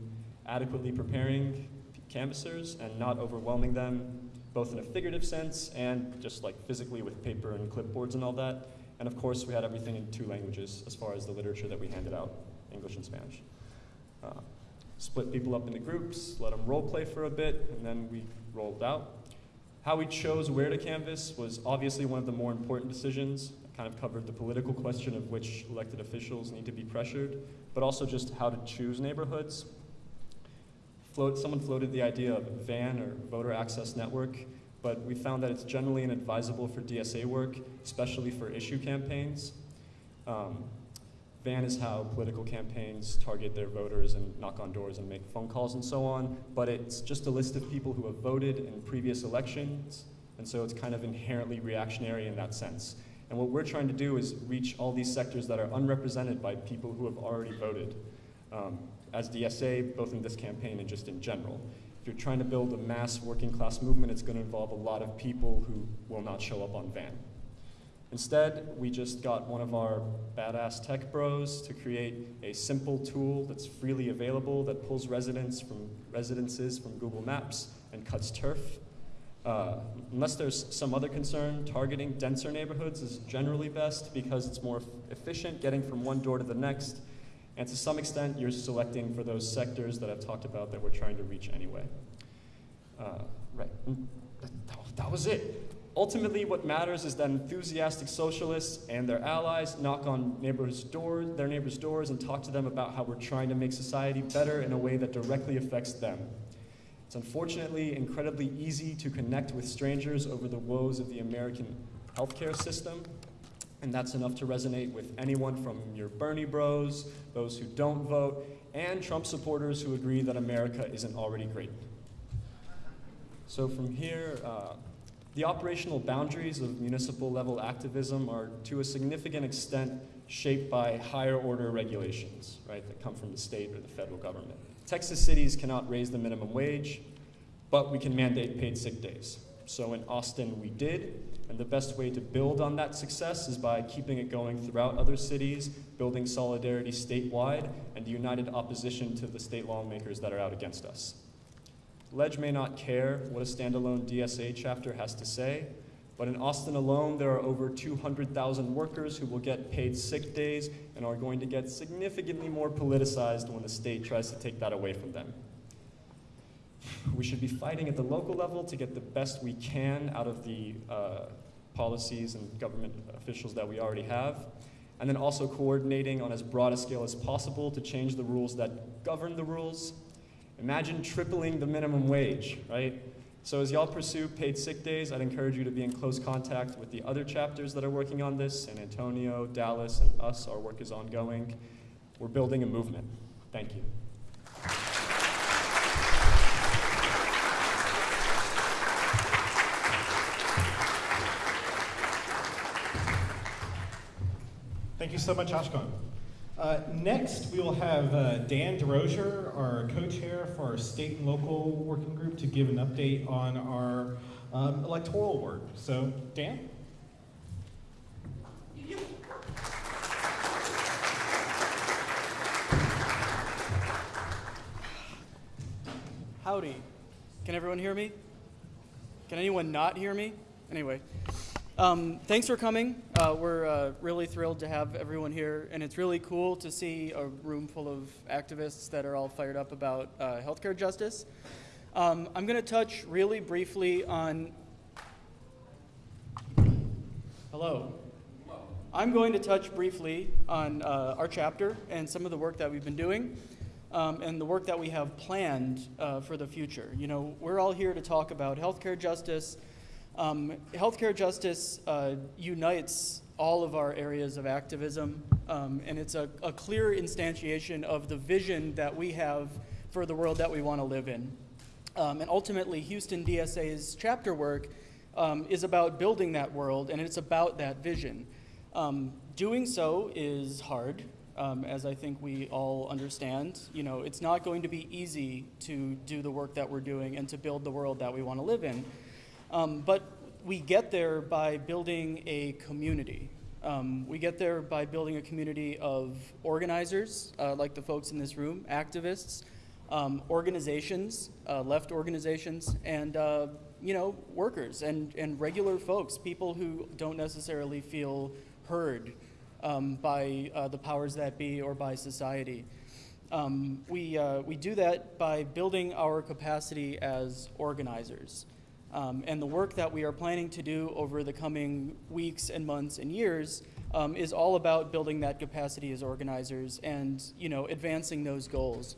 adequately preparing canvassers and not overwhelming them, both in a figurative sense and just like physically with paper and clipboards and all that. And of course, we had everything in two languages as far as the literature that we handed out, English and Spanish. Uh, split people up into groups, let them role play for a bit, and then we rolled out. How we chose where to canvass was obviously one of the more important decisions. I kind of covered the political question of which elected officials need to be pressured, but also just how to choose neighborhoods float, someone floated the idea of VAN or Voter Access Network, but we found that it's generally inadvisable for DSA work, especially for issue campaigns. Um, VAN is how political campaigns target their voters and knock on doors and make phone calls and so on, but it's just a list of people who have voted in previous elections, and so it's kind of inherently reactionary in that sense. And what we're trying to do is reach all these sectors that are unrepresented by people who have already voted. Um, as DSA, both in this campaign and just in general. If you're trying to build a mass working class movement, it's going to involve a lot of people who will not show up on van. Instead, we just got one of our badass tech bros to create a simple tool that's freely available that pulls residents from residences from Google Maps and cuts turf. Uh, unless there's some other concern, targeting denser neighborhoods is generally best because it's more efficient getting from one door to the next and to some extent, you're selecting for those sectors that I've talked about that we're trying to reach anyway. Uh, right, that, that, was it. Ultimately, what matters is that enthusiastic socialists and their allies knock on neighbors' doors, their neighbors' doors and talk to them about how we're trying to make society better in a way that directly affects them. It's unfortunately incredibly easy to connect with strangers over the woes of the American healthcare system, and that's enough to resonate with anyone from your Bernie bros, those who don't vote, and Trump supporters who agree that America isn't already great. So from here, uh, the operational boundaries of municipal level activism are to a significant extent shaped by higher order regulations, right, that come from the state or the federal government. Texas cities cannot raise the minimum wage, but we can mandate paid sick days. So in Austin, we did, and the best way to build on that success is by keeping it going throughout other cities, building solidarity statewide, and united opposition to the state lawmakers that are out against us. Lege may not care what a standalone DSA chapter has to say, but in Austin alone, there are over 200,000 workers who will get paid sick days and are going to get significantly more politicized when the state tries to take that away from them. We should be fighting at the local level to get the best we can out of the uh, policies and government officials that we already have, and then also coordinating on as broad a scale as possible to change the rules that govern the rules. Imagine tripling the minimum wage, right? So as y'all pursue paid sick days, I'd encourage you to be in close contact with the other chapters that are working on this, San Antonio, Dallas, and us. Our work is ongoing. We're building a movement. Thank you. Thank you so much, Ashkan. Uh, next, we will have uh, Dan DeRozier, our co-chair for our state and local working group, to give an update on our um, electoral work. So, Dan? Howdy. Can everyone hear me? Can anyone not hear me? Anyway, um, thanks for coming. Uh, we're uh, really thrilled to have everyone here, and it's really cool to see a room full of activists that are all fired up about uh, healthcare justice. Um, I'm going to touch really briefly on. Hello. I'm going to touch briefly on uh, our chapter and some of the work that we've been doing. Um, and the work that we have planned uh, for the future. You know, we're all here to talk about healthcare justice, um, healthcare justice uh, unites all of our areas of activism, um, and it's a, a, clear instantiation of the vision that we have for the world that we want to live in. Um, and ultimately, Houston DSA's chapter work um, is about building that world, and it's about that vision. Um, doing so is hard, um, as I think we all understand. You know, it's not going to be easy to do the work that we're doing and to build the world that we want to live in. Um, but we get there by building a community. Um, we get there by building a community of organizers, uh, like the folks in this room, activists, um, organizations, uh, left organizations, and uh, you know, workers and, and regular folks, people who don't necessarily feel heard um, by uh, the powers that be or by society. Um, we, uh, we do that by building our capacity as organizers. Um, and the work that we are planning to do over the coming weeks and months and years um, is all about building that capacity as organizers and you know advancing those goals.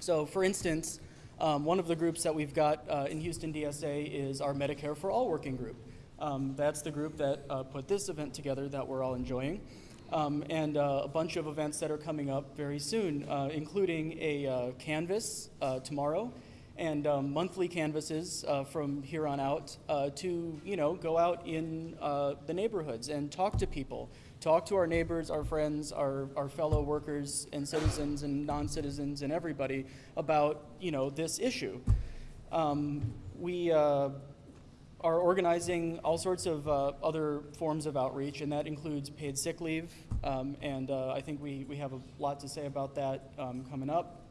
So, for instance, um, one of the groups that we've got uh, in Houston DSA is our Medicare for All working group. Um, that's the group that uh, put this event together that we're all enjoying. Um, and uh, a bunch of events that are coming up very soon, uh, including a uh, canvas uh, tomorrow and um, monthly canvases uh, from here on out uh, to you know go out in uh, the neighborhoods and talk to people. Talk to our neighbors our friends our, our fellow workers and citizens and non-citizens and everybody about you know this issue. Um, we uh, are organizing all sorts of uh, other forms of outreach and that includes paid sick leave um, and uh, i think we, we have a lot to say about that um, coming up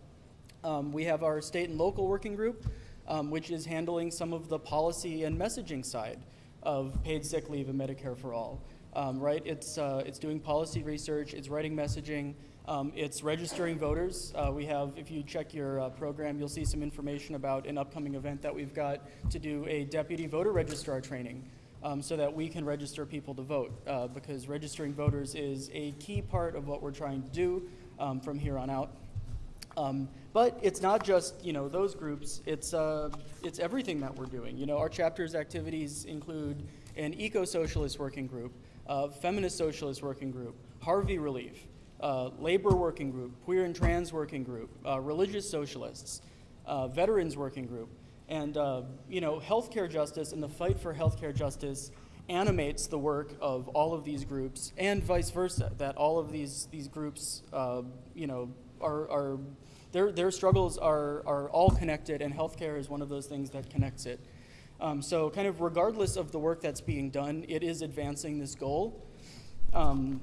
um, we have our state and local working group, um, which is handling some of the policy and messaging side of paid sick leave and Medicare for all. Um, right? It's, uh, it's doing policy research, it's writing messaging, um, it's registering voters. Uh, we have, if you check your uh, program, you'll see some information about an upcoming event that we've got to do a deputy voter registrar training. um, so that we can register people to vote, uh, because registering voters is a key part of what we're trying to do um, from here on out. Um, but it's not just you know those groups. It's uh, it's everything that we're doing. You know, our chapter's activities include an eco-socialist working group, a feminist socialist working group, Harvey Relief, uh, labor working group, queer and trans working group, uh, religious socialists, uh, veterans working group, and uh, you know, healthcare justice and the fight for healthcare justice animates the work of all of these groups, and vice versa. That all of these these groups, uh, you know, are are their, their struggles are, are all connected, and healthcare is one of those things that connects it. Um, so, kind of regardless of the work that's being done, it is advancing this goal. Um,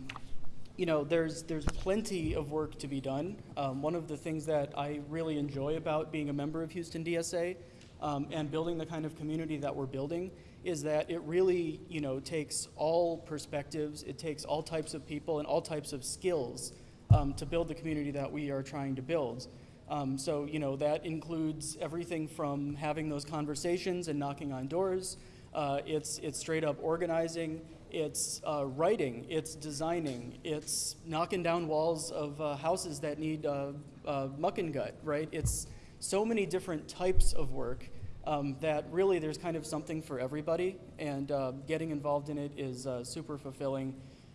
you know, there's, there's plenty of work to be done. Um, one of the things that I really enjoy about being a member of Houston DSA um, and building the kind of community that we're building is that it really, you know, takes all perspectives, it takes all types of people and all types of skills um, to build the community that we are trying to build. Um, so, you know, that includes everything from having those conversations and knocking on doors. Uh, it's, it's straight up organizing, it's uh, writing, it's designing, it's knocking down walls of uh, houses that need uh, uh, muck and gut, right? It's so many different types of work um, that really there's kind of something for everybody, and uh, getting involved in it is super fulfilling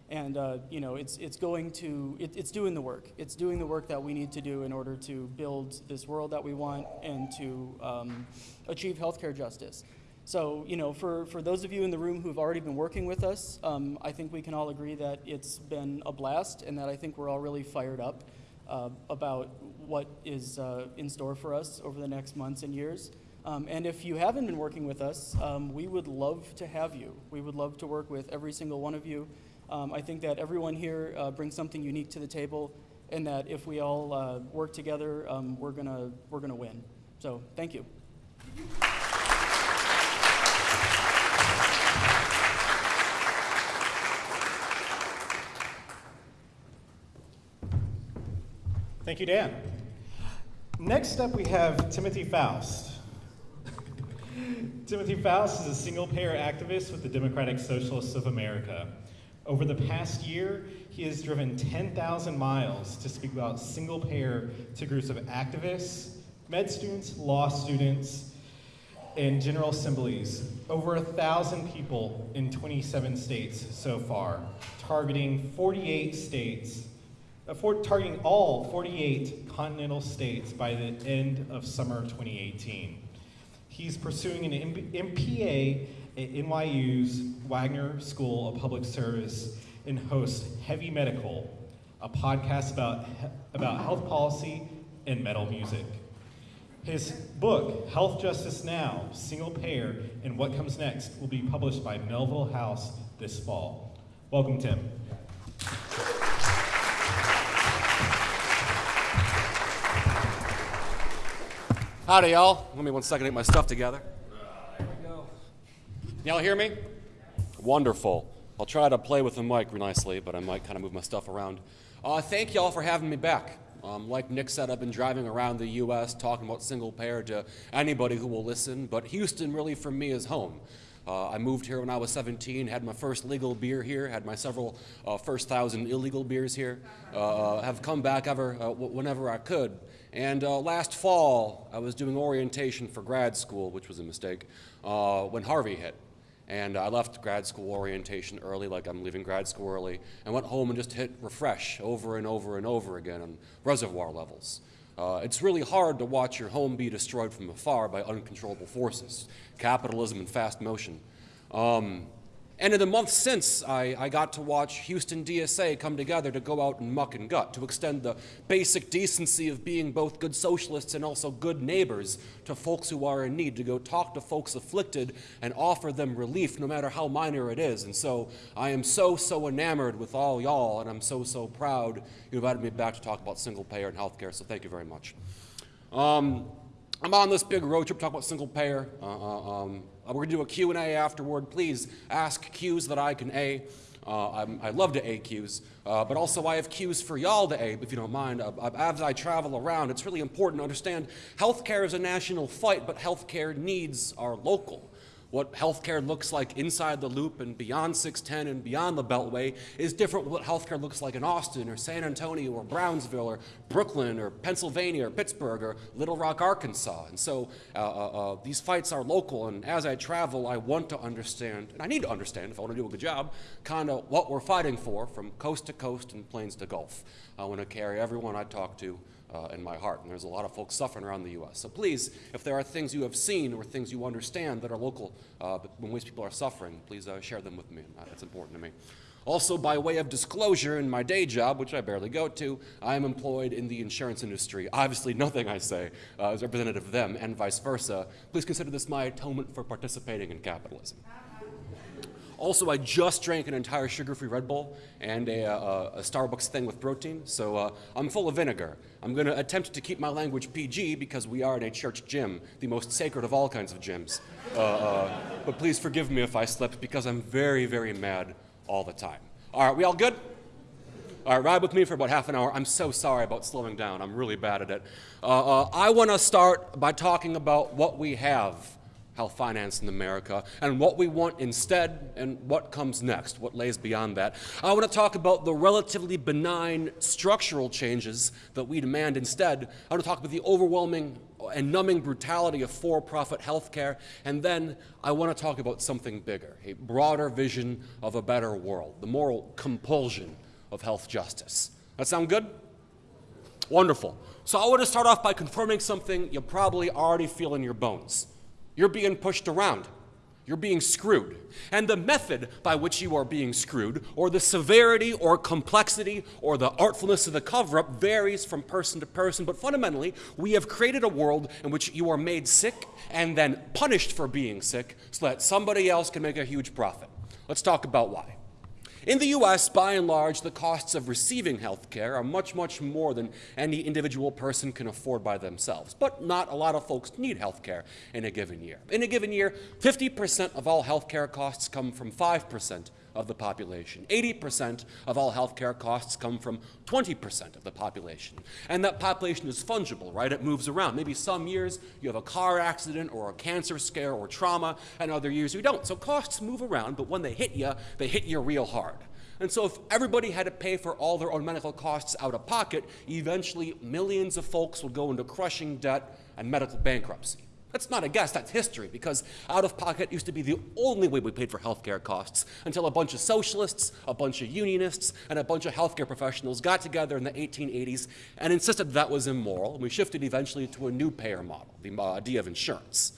and uh, you know it's it's going to it, it's doing the work. It's doing the work that we need to do in order to build this world that we want and to um, achieve healthcare justice. So you know for, for those of you in the room who've already been working with us um, i think we can all agree that it's been a blast and that i think we're all really fired up uh, about what is uh, in store for us over the next months and years. Um, and if you haven't been working with us um, we would love to have you. We would love to work with every single one of you um, I think that everyone here uh, brings something unique to the table, and that if we all uh, work together, um, we're gonna we're gonna win. So thank you. Thank you, Dan. Next up, we have Timothy Faust. Timothy Faust is a single payer activist with the Democratic Socialists of America. Over the past year, he has driven 10,000 miles to speak about single payer to groups of activists, med students, law students, and general assemblies. Over a thousand people in 27 states so far, targeting 48 states, uh, for, targeting all 48 continental states by the end of summer 2018. He's pursuing an MPA at NYU's Wagner School of Public Service and hosts Heavy Medical, a podcast about, about health policy and metal music. His book, Health Justice Now Single Payer and What Comes Next, will be published by Melville House this fall. Welcome, Tim. Howdy, y'all. Let me one second get my stuff together. Y'all hear me? Wonderful. I'll try to play with the mic nicely, but I might kind of move my stuff around. Uh, thank y'all for having me back. Um, like Nick said, I've been driving around the U.S. talking about single payer to anybody who will listen, but Houston really for me is home. Uh, I moved here when I was 17, had my first legal beer here, had my several uh, first thousand illegal beers here, uh, have come back ever uh, whenever I could. And uh, last fall, I was doing orientation for grad school, which was a mistake, uh, when Harvey hit. And I left grad school orientation early, like I'm leaving grad school early, and went home and just hit refresh over and over and over again on reservoir levels. Uh, it's really hard to watch your home be destroyed from afar by uncontrollable forces, capitalism and fast motion. Um, and in the months since, I, I, got to watch Houston DSA come together to go out and muck and gut, to extend the basic decency of being both good socialists and also good neighbors to folks who are in need, to go talk to folks afflicted and offer them relief, no matter how minor it is. And so I am so, so enamored with all y'all, and I'm so, so proud you invited me back to talk about single payer and healthcare, so thank you very much. Um, I'm on this big road trip talking about single payer. Uh, uh um, uh, we're going to do a Q&A afterward. Please ask Q's that I can A. Uh, I love to A Q's, uh, but also I have Q's for y'all to A, if you don't mind. Uh, uh, as I travel around, it's really important to understand healthcare is a national fight, but healthcare needs are local. What healthcare looks like inside the loop and beyond 610 and beyond the Beltway is different what healthcare looks like in Austin or San Antonio or Brownsville or Brooklyn or Pennsylvania or Pittsburgh or Little Rock, Arkansas. And so uh, uh, uh, these fights are local, and as I travel, I want to understand, and I need to understand if I want to do a good job, kind of what we're fighting for from coast to coast and plains to Gulf. I want to carry everyone I talk to uh, in my heart. And there's a lot of folks suffering around the U.S. So please, if there are things you have seen or things you understand that are local uh, when which people are suffering, please uh, share them with me. That's important to me. Also, by way of disclosure, in my day job, which I barely go to, I am employed in the insurance industry. Obviously, nothing I say uh, is representative of them, and vice versa. Please consider this my atonement for participating in capitalism. Also, I just drank an entire sugar-free Red Bull and a, uh, a Starbucks thing with protein, so uh, I'm full of vinegar. I'm going to attempt to keep my language PG because we are in a church gym, the most sacred of all kinds of gyms. Uh, uh, but please forgive me if I slip because I'm very, very mad all the time. All right, we all good? All right, ride with me for about half an hour. I'm so sorry about slowing down. I'm really bad at it. Uh, uh, I want to start by talking about what we have health finance in America and what we want instead and what comes next, what lays beyond that. I want to talk about the relatively benign structural changes that we demand instead. I want to talk about the overwhelming and numbing brutality of for-profit healthcare, and then I want to talk about something bigger, a broader vision of a better world, the moral compulsion of health justice. That sound good? Wonderful. So I want to start off by confirming something you probably already feel in your bones. You're being pushed around. You're being screwed. And the method by which you are being screwed, or the severity or complexity or the artfulness of the cover up, varies from person to person. But fundamentally, we have created a world in which you are made sick and then punished for being sick so that somebody else can make a huge profit. Let's talk about why. In the US, by and large, the costs of receiving health care are much, much more than any individual person can afford by themselves. But not a lot of folks need health care in a given year. In a given year, 50% of all health care costs come from 5% of the population. 80% of all healthcare costs come from 20% of the population. And that population is fungible, right? It moves around. Maybe some years you have a car accident or a cancer scare or trauma, and other years you don't. So costs move around, but when they hit you, they hit you real hard. And so if everybody had to pay for all their own medical costs out of pocket, eventually millions of folks would go into crushing debt and medical bankruptcy. That's not a guess, that's history, because out of pocket used to be the only way we paid for healthcare costs until a bunch of socialists, a bunch of unionists, and a bunch of healthcare professionals got together in the 1880s and insisted that was immoral, we shifted eventually to a new payer model, the uh, idea of insurance.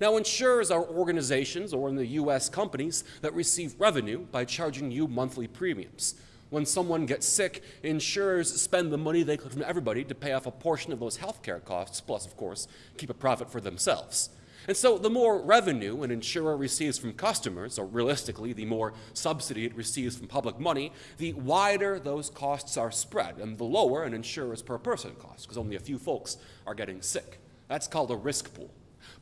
Now, insurers are organizations, or in the US, companies that receive revenue by charging you monthly premiums. When someone gets sick, insurers spend the money they collect from everybody to pay off a portion of those healthcare costs, plus, of course, keep a profit for themselves. And so the more revenue an insurer receives from customers, or realistically, the more subsidy it receives from public money, the wider those costs are spread, and the lower an insurer's per person cost, because only a few folks are getting sick. That's called a risk pool.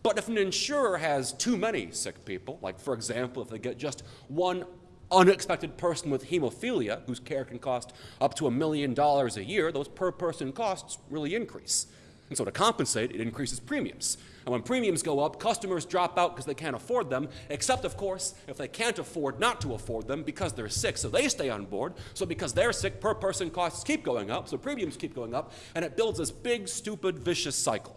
But if an insurer has too many sick people, like for example, if they get just one unexpected person with hemophilia, whose care can cost up to a million dollars a year, those per person costs really increase. And so to compensate, it increases premiums. And when premiums go up, customers drop out because they can't afford them, except, of course, if they can't afford not to afford them because they're sick, so they stay on board. So because they're sick, per person costs keep going up, so premiums keep going up, and it builds this big, stupid, vicious cycle.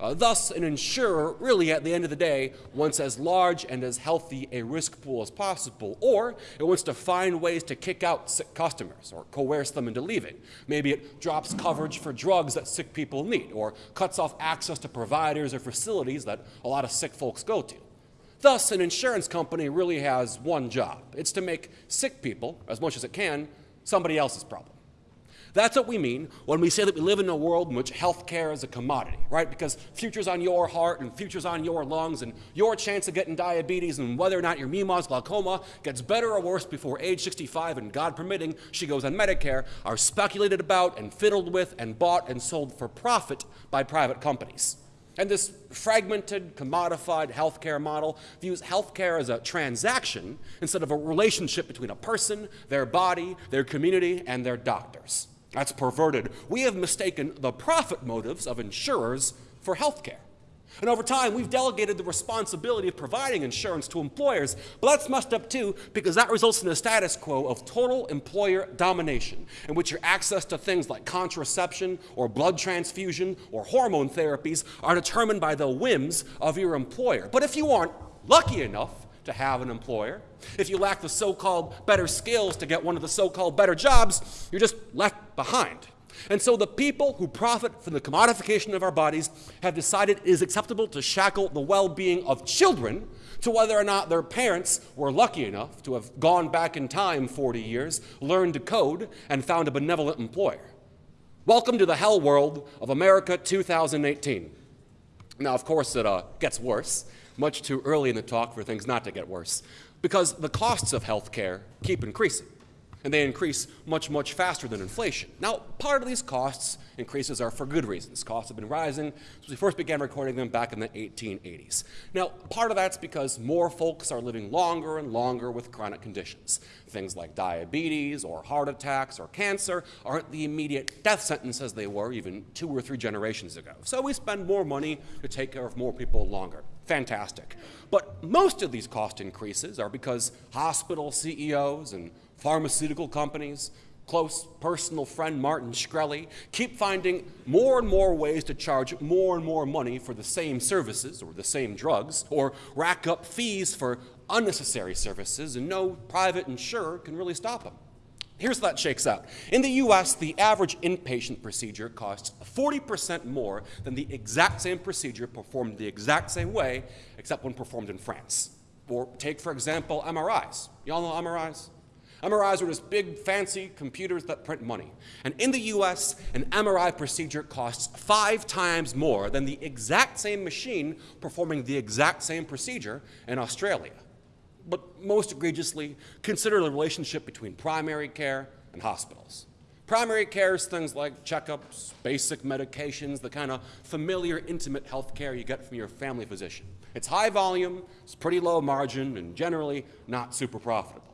Uh, thus, an insurer really, at the end of the day, wants as large and as healthy a risk pool as possible, or it wants to find ways to kick out sick customers or coerce them into leaving. Maybe it drops coverage for drugs that sick people need, or cuts off access to providers or facilities that a lot of sick folks go to. Thus, an insurance company really has one job. It's to make sick people, as much as it can, somebody else's problem. That's what we mean when we say that we live in a world in which healthcare is a commodity, right? Because future's on your heart and future's on your lungs and your chance of getting diabetes and whether or not your Mima's glaucoma gets better or worse before age 65 and God permitting she goes on Medicare are speculated about and fiddled with and bought and sold for profit by private companies. And this fragmented, commodified healthcare model views healthcare as a transaction instead of a relationship between a person, their body, their community, and their doctors. That's perverted. We have mistaken the profit motives of insurers for health care. And over time, we've delegated the responsibility of providing insurance to employers, but that's messed up too because that results in a status quo of total employer domination, in which your access to things like contraception or blood transfusion or hormone therapies are determined by the whims of your employer. But if you aren't lucky enough to have an employer, if you lack the so called better skills to get one of the so called better jobs, you're just left behind. And so the people who profit from the commodification of our bodies have decided it is acceptable to shackle the well being of children to whether or not their parents were lucky enough to have gone back in time 40 years, learned to code, and found a benevolent employer. Welcome to the hell world of America 2018. Now, of course, it uh, gets worse. Much too early in the talk for things not to get worse, because the costs of health care keep increasing and they increase much, much faster than inflation. Now, part of these costs increases are for good reasons. Costs have been rising since we first began recording them back in the 1880s. Now, part of that's because more folks are living longer and longer with chronic conditions. Things like diabetes or heart attacks or cancer aren't the immediate death sentence as they were even two or three generations ago. So we spend more money to take care of more people longer. Fantastic. But most of these cost increases are because hospital CEOs and pharmaceutical companies, close personal friend Martin Shkreli, keep finding more and more ways to charge more and more money for the same services or the same drugs, or rack up fees for unnecessary services, and no private insurer can really stop them. Here's how that shakes out. In the US, the average inpatient procedure costs 40% more than the exact same procedure performed the exact same way, except when performed in France. Or take, for example, MRIs. Y'all know MRIs? MRIs are just big, fancy computers that print money. And in the US, an MRI procedure costs five times more than the exact same machine performing the exact same procedure in Australia. But most egregiously, consider the relationship between primary care and hospitals. Primary care is things like checkups, basic medications, the kind of familiar, intimate health care you get from your family physician. It's high volume, it's pretty low margin, and generally not super profitable.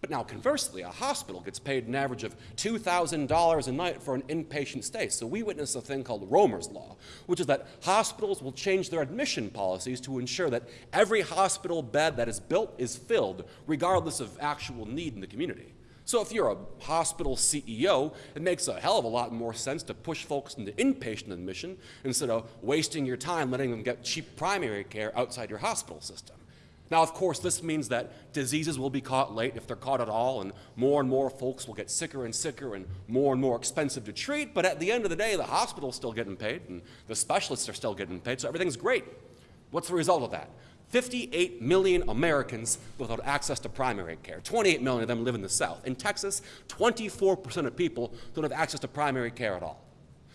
But now, conversely, a hospital gets paid an average of $2,000 a night for an inpatient stay. So we witness a thing called Roemer's Law, which is that hospitals will change their admission policies to ensure that every hospital bed that is built is filled, regardless of actual need in the community. So if you're a hospital CEO, it makes a hell of a lot more sense to push folks into inpatient admission instead of wasting your time letting them get cheap primary care outside your hospital system. Now, of course, this means that diseases will be caught late if they're caught at all, and more and more folks will get sicker and sicker and more and more expensive to treat. But at the end of the day, the hospital's still getting paid, and the specialists are still getting paid, so everything's great. What's the result of that? 58 million Americans without access to primary care. 28 million of them live in the South. In Texas, 24% of people don't have access to primary care at all.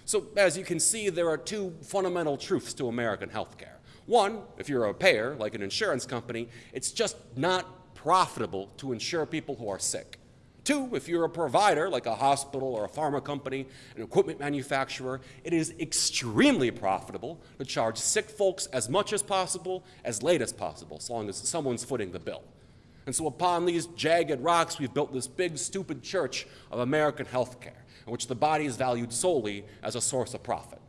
So, as you can see, there are two fundamental truths to American health care. One, if you're a payer, like an insurance company, it's just not profitable to insure people who are sick. Two, if you're a provider, like a hospital or a pharma company, an equipment manufacturer, it is extremely profitable to charge sick folks as much as possible, as late as possible, as long as someone's footing the bill. And so upon these jagged rocks, we've built this big, stupid church of American healthcare, in which the body is valued solely as a source of profit.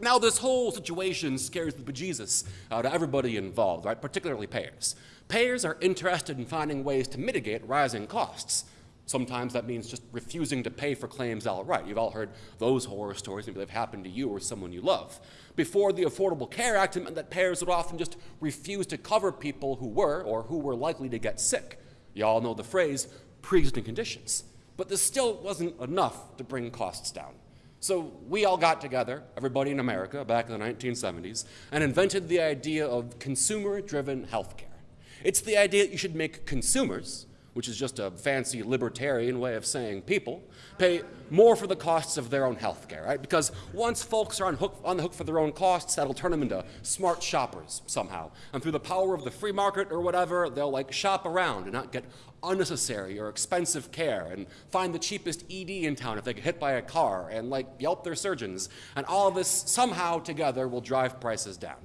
Now, this whole situation scares the bejesus out of everybody involved, right? Particularly payers. Payers are interested in finding ways to mitigate rising costs. Sometimes that means just refusing to pay for claims outright. You've all heard those horror stories. Maybe they've happened to you or someone you love. Before the Affordable Care Act, it meant that payers would often just refuse to cover people who were or who were likely to get sick. You all know the phrase pre existing conditions. But this still wasn't enough to bring costs down. So we all got together, everybody in America back in the 1970s, and invented the idea of consumer driven healthcare. It's the idea that you should make consumers, which is just a fancy libertarian way of saying people, pay more for the costs of their own healthcare, right? Because once folks are on, hook, on the hook for their own costs, that'll turn them into smart shoppers somehow. And through the power of the free market or whatever, they'll like shop around and not get unnecessary or expensive care and find the cheapest ED in town if they get hit by a car and like yelp their surgeons. And all of this somehow together will drive prices down.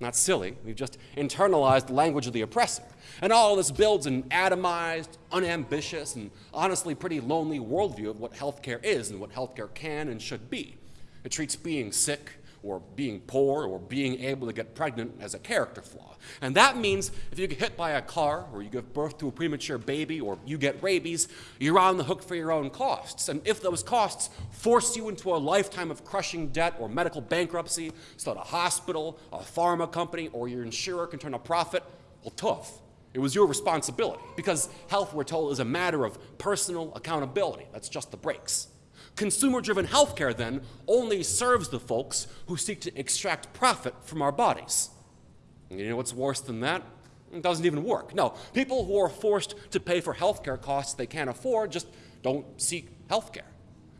Not silly, we've just internalized the language of the oppressor. And all this builds an atomized, unambitious, and honestly pretty lonely worldview of what healthcare is and what healthcare can and should be. It treats being sick or being poor, or being able to get pregnant as a character flaw. And that means if you get hit by a car, or you give birth to a premature baby, or you get rabies, you're on the hook for your own costs. And if those costs force you into a lifetime of crushing debt or medical bankruptcy, so that a hospital, a pharma company, or your insurer can turn a profit, well, tough. It was your responsibility because health, we're told, is a matter of personal accountability. That's just the breaks. Consumer driven healthcare, then, only serves the folks who seek to extract profit from our bodies. You know what's worse than that? It doesn't even work. No, people who are forced to pay for healthcare costs they can't afford just don't seek healthcare.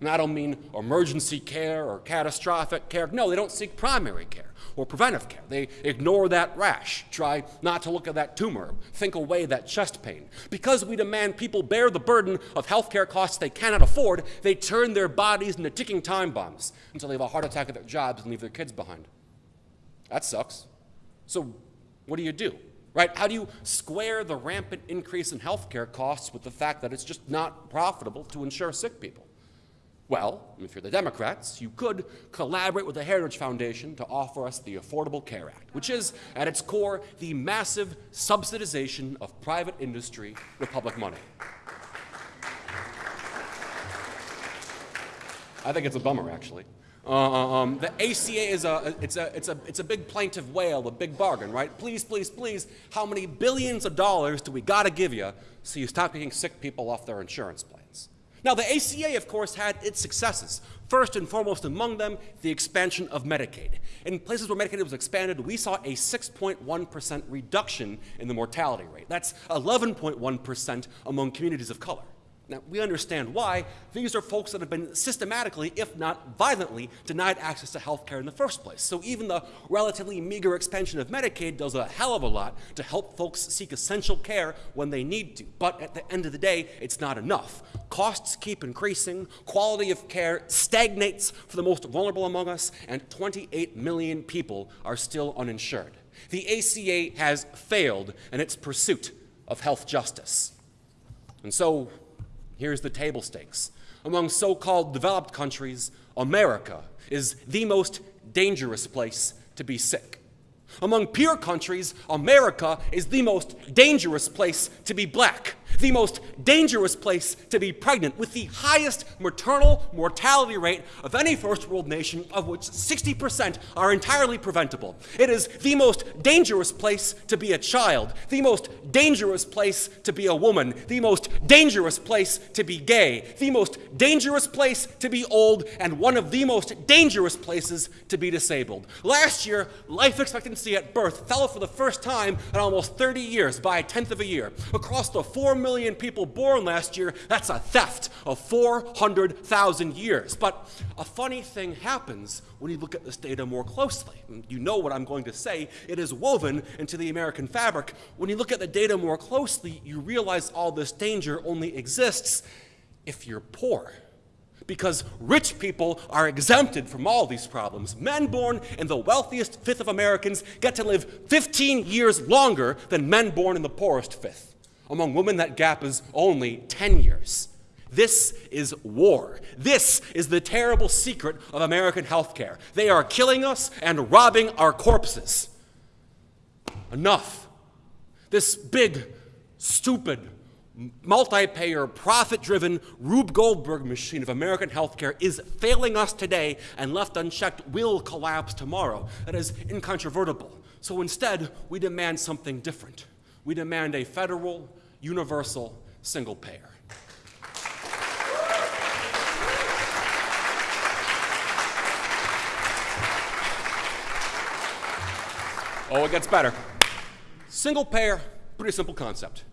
And I don't mean emergency care or catastrophic care. No, they don't seek primary care or preventive care. They ignore that rash, try not to look at that tumor, think away that chest pain. Because we demand people bear the burden of healthcare costs they cannot afford, they turn their bodies into ticking time bombs until they have a heart attack at their jobs and leave their kids behind. That sucks. So, what do you do? Right? How do you square the rampant increase in healthcare costs with the fact that it's just not profitable to insure sick people? Well, if you're the Democrats, you could collaborate with the Heritage Foundation to offer us the Affordable Care Act, which is, at its core, the massive subsidization of private industry with public money. I think it's a bummer, actually. Uh, um, the ACA is a it's, a, it's, a, it's a big plaintive wail, a big bargain, right? Please, please, please, how many billions of dollars do we got to give you so you stop taking sick people off their insurance plans? Now, the ACA, of course, had its successes. First and foremost among them, the expansion of Medicaid. In places where Medicaid was expanded, we saw a 6.1% reduction in the mortality rate. That's 11.1% among communities of color. Now, we understand why. These are folks that have been systematically, if not violently, denied access to health care in the first place. So even the relatively meager expansion of Medicaid does a hell of a lot to help folks seek essential care when they need to. But at the end of the day, it's not enough. Costs keep increasing, quality of care stagnates for the most vulnerable among us, and 28 million people are still uninsured. The ACA has failed in its pursuit of health justice. And so, Here's the table stakes. Among so called developed countries, America is the most dangerous place to be sick. Among peer countries, America is the most dangerous place to be black, the most dangerous place to be pregnant, with the highest maternal mortality rate of any first world nation, of which 60% are entirely preventable. It is the most dangerous place to be a child, the most dangerous place to be a woman, the most dangerous place to be gay, the most dangerous place to be old, and one of the most dangerous places to be disabled. Last year, life expectancy at birth fell for the first time in almost 30 years by a tenth of a year. Across the 4 million people born last year, that's a theft of 400,000 years. But a funny thing happens when you look at this data more closely. You know what I'm going to say. It is woven into the American fabric. When you look at the data more closely, you realize all this danger only exists if you're poor because rich people are exempted from all these problems. Men born in the wealthiest fifth of Americans get to live 15 years longer than men born in the poorest fifth. Among women, that gap is only 10 years. This is war. This is the terrible secret of American healthcare. They are killing us and robbing our corpses. Enough. This big, stupid, multi-payer, profit-driven Rube Goldberg machine of American healthcare is failing us today and left unchecked will collapse tomorrow. That is incontrovertible. So instead, we demand something different. We demand a federal, universal, single payer. Oh, it gets better. Single payer, pretty simple concept.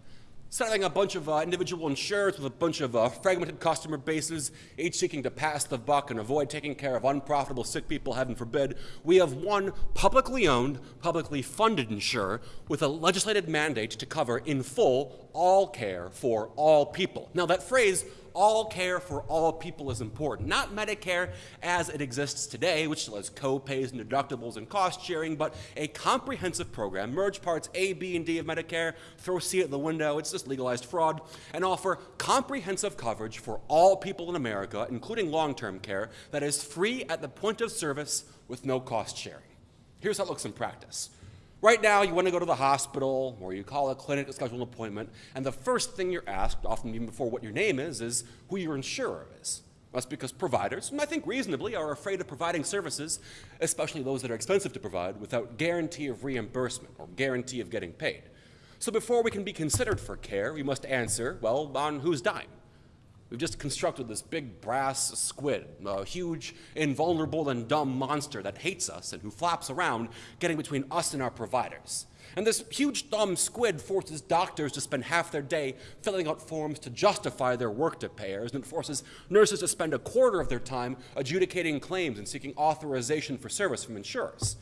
Setting a bunch of uh, individual insurers with a bunch of uh, fragmented customer bases, each seeking to pass the buck and avoid taking care of unprofitable sick people, heaven forbid, we have one publicly owned, publicly funded insurer with a legislated mandate to cover in full all care for all people. Now, that phrase, all care for all people is important. Not Medicare as it exists today, which still has co-pays and deductibles and cost sharing, but a comprehensive program, merge parts A, B, and D of Medicare, throw C at the window, it's just legalized fraud, and offer comprehensive coverage for all people in America, including long-term care, that is free at the point of service with no cost sharing. Here's how it looks in practice. Right now, you want to go to the hospital or you call a clinic to schedule an appointment, and the first thing you're asked, often even before what your name is, is who your insurer is. That's because providers, and I think reasonably, are afraid of providing services, especially those that are expensive to provide, without guarantee of reimbursement or guarantee of getting paid. So before we can be considered for care, we must answer, well, on whose dime? We've just constructed this big brass squid, a huge, invulnerable, and dumb monster that hates us and who flaps around, getting between us and our providers. And this huge, dumb squid forces doctors to spend half their day filling out forms to justify their work to payers, and it forces nurses to spend a quarter of their time adjudicating claims and seeking authorization for service from insurers.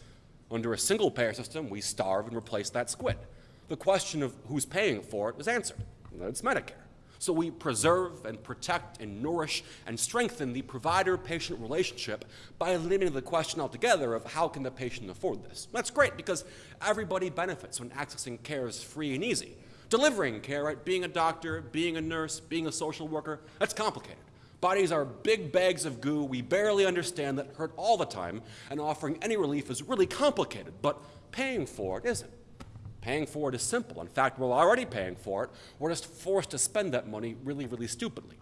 Under a single payer system, we starve and replace that squid. The question of who's paying for it is answered. It's Medicare. So we preserve and protect and nourish and strengthen the provider-patient relationship by eliminating the question altogether of how can the patient afford this. That's great because everybody benefits when accessing care is free and easy. Delivering care, right, being a doctor, being a nurse, being a social worker, that's complicated. Bodies are big bags of goo we barely understand that hurt all the time, and offering any relief is really complicated, but paying for it isn't. Paying for it is simple. In fact, we're already paying for it. We're just forced to spend that money really, really stupidly.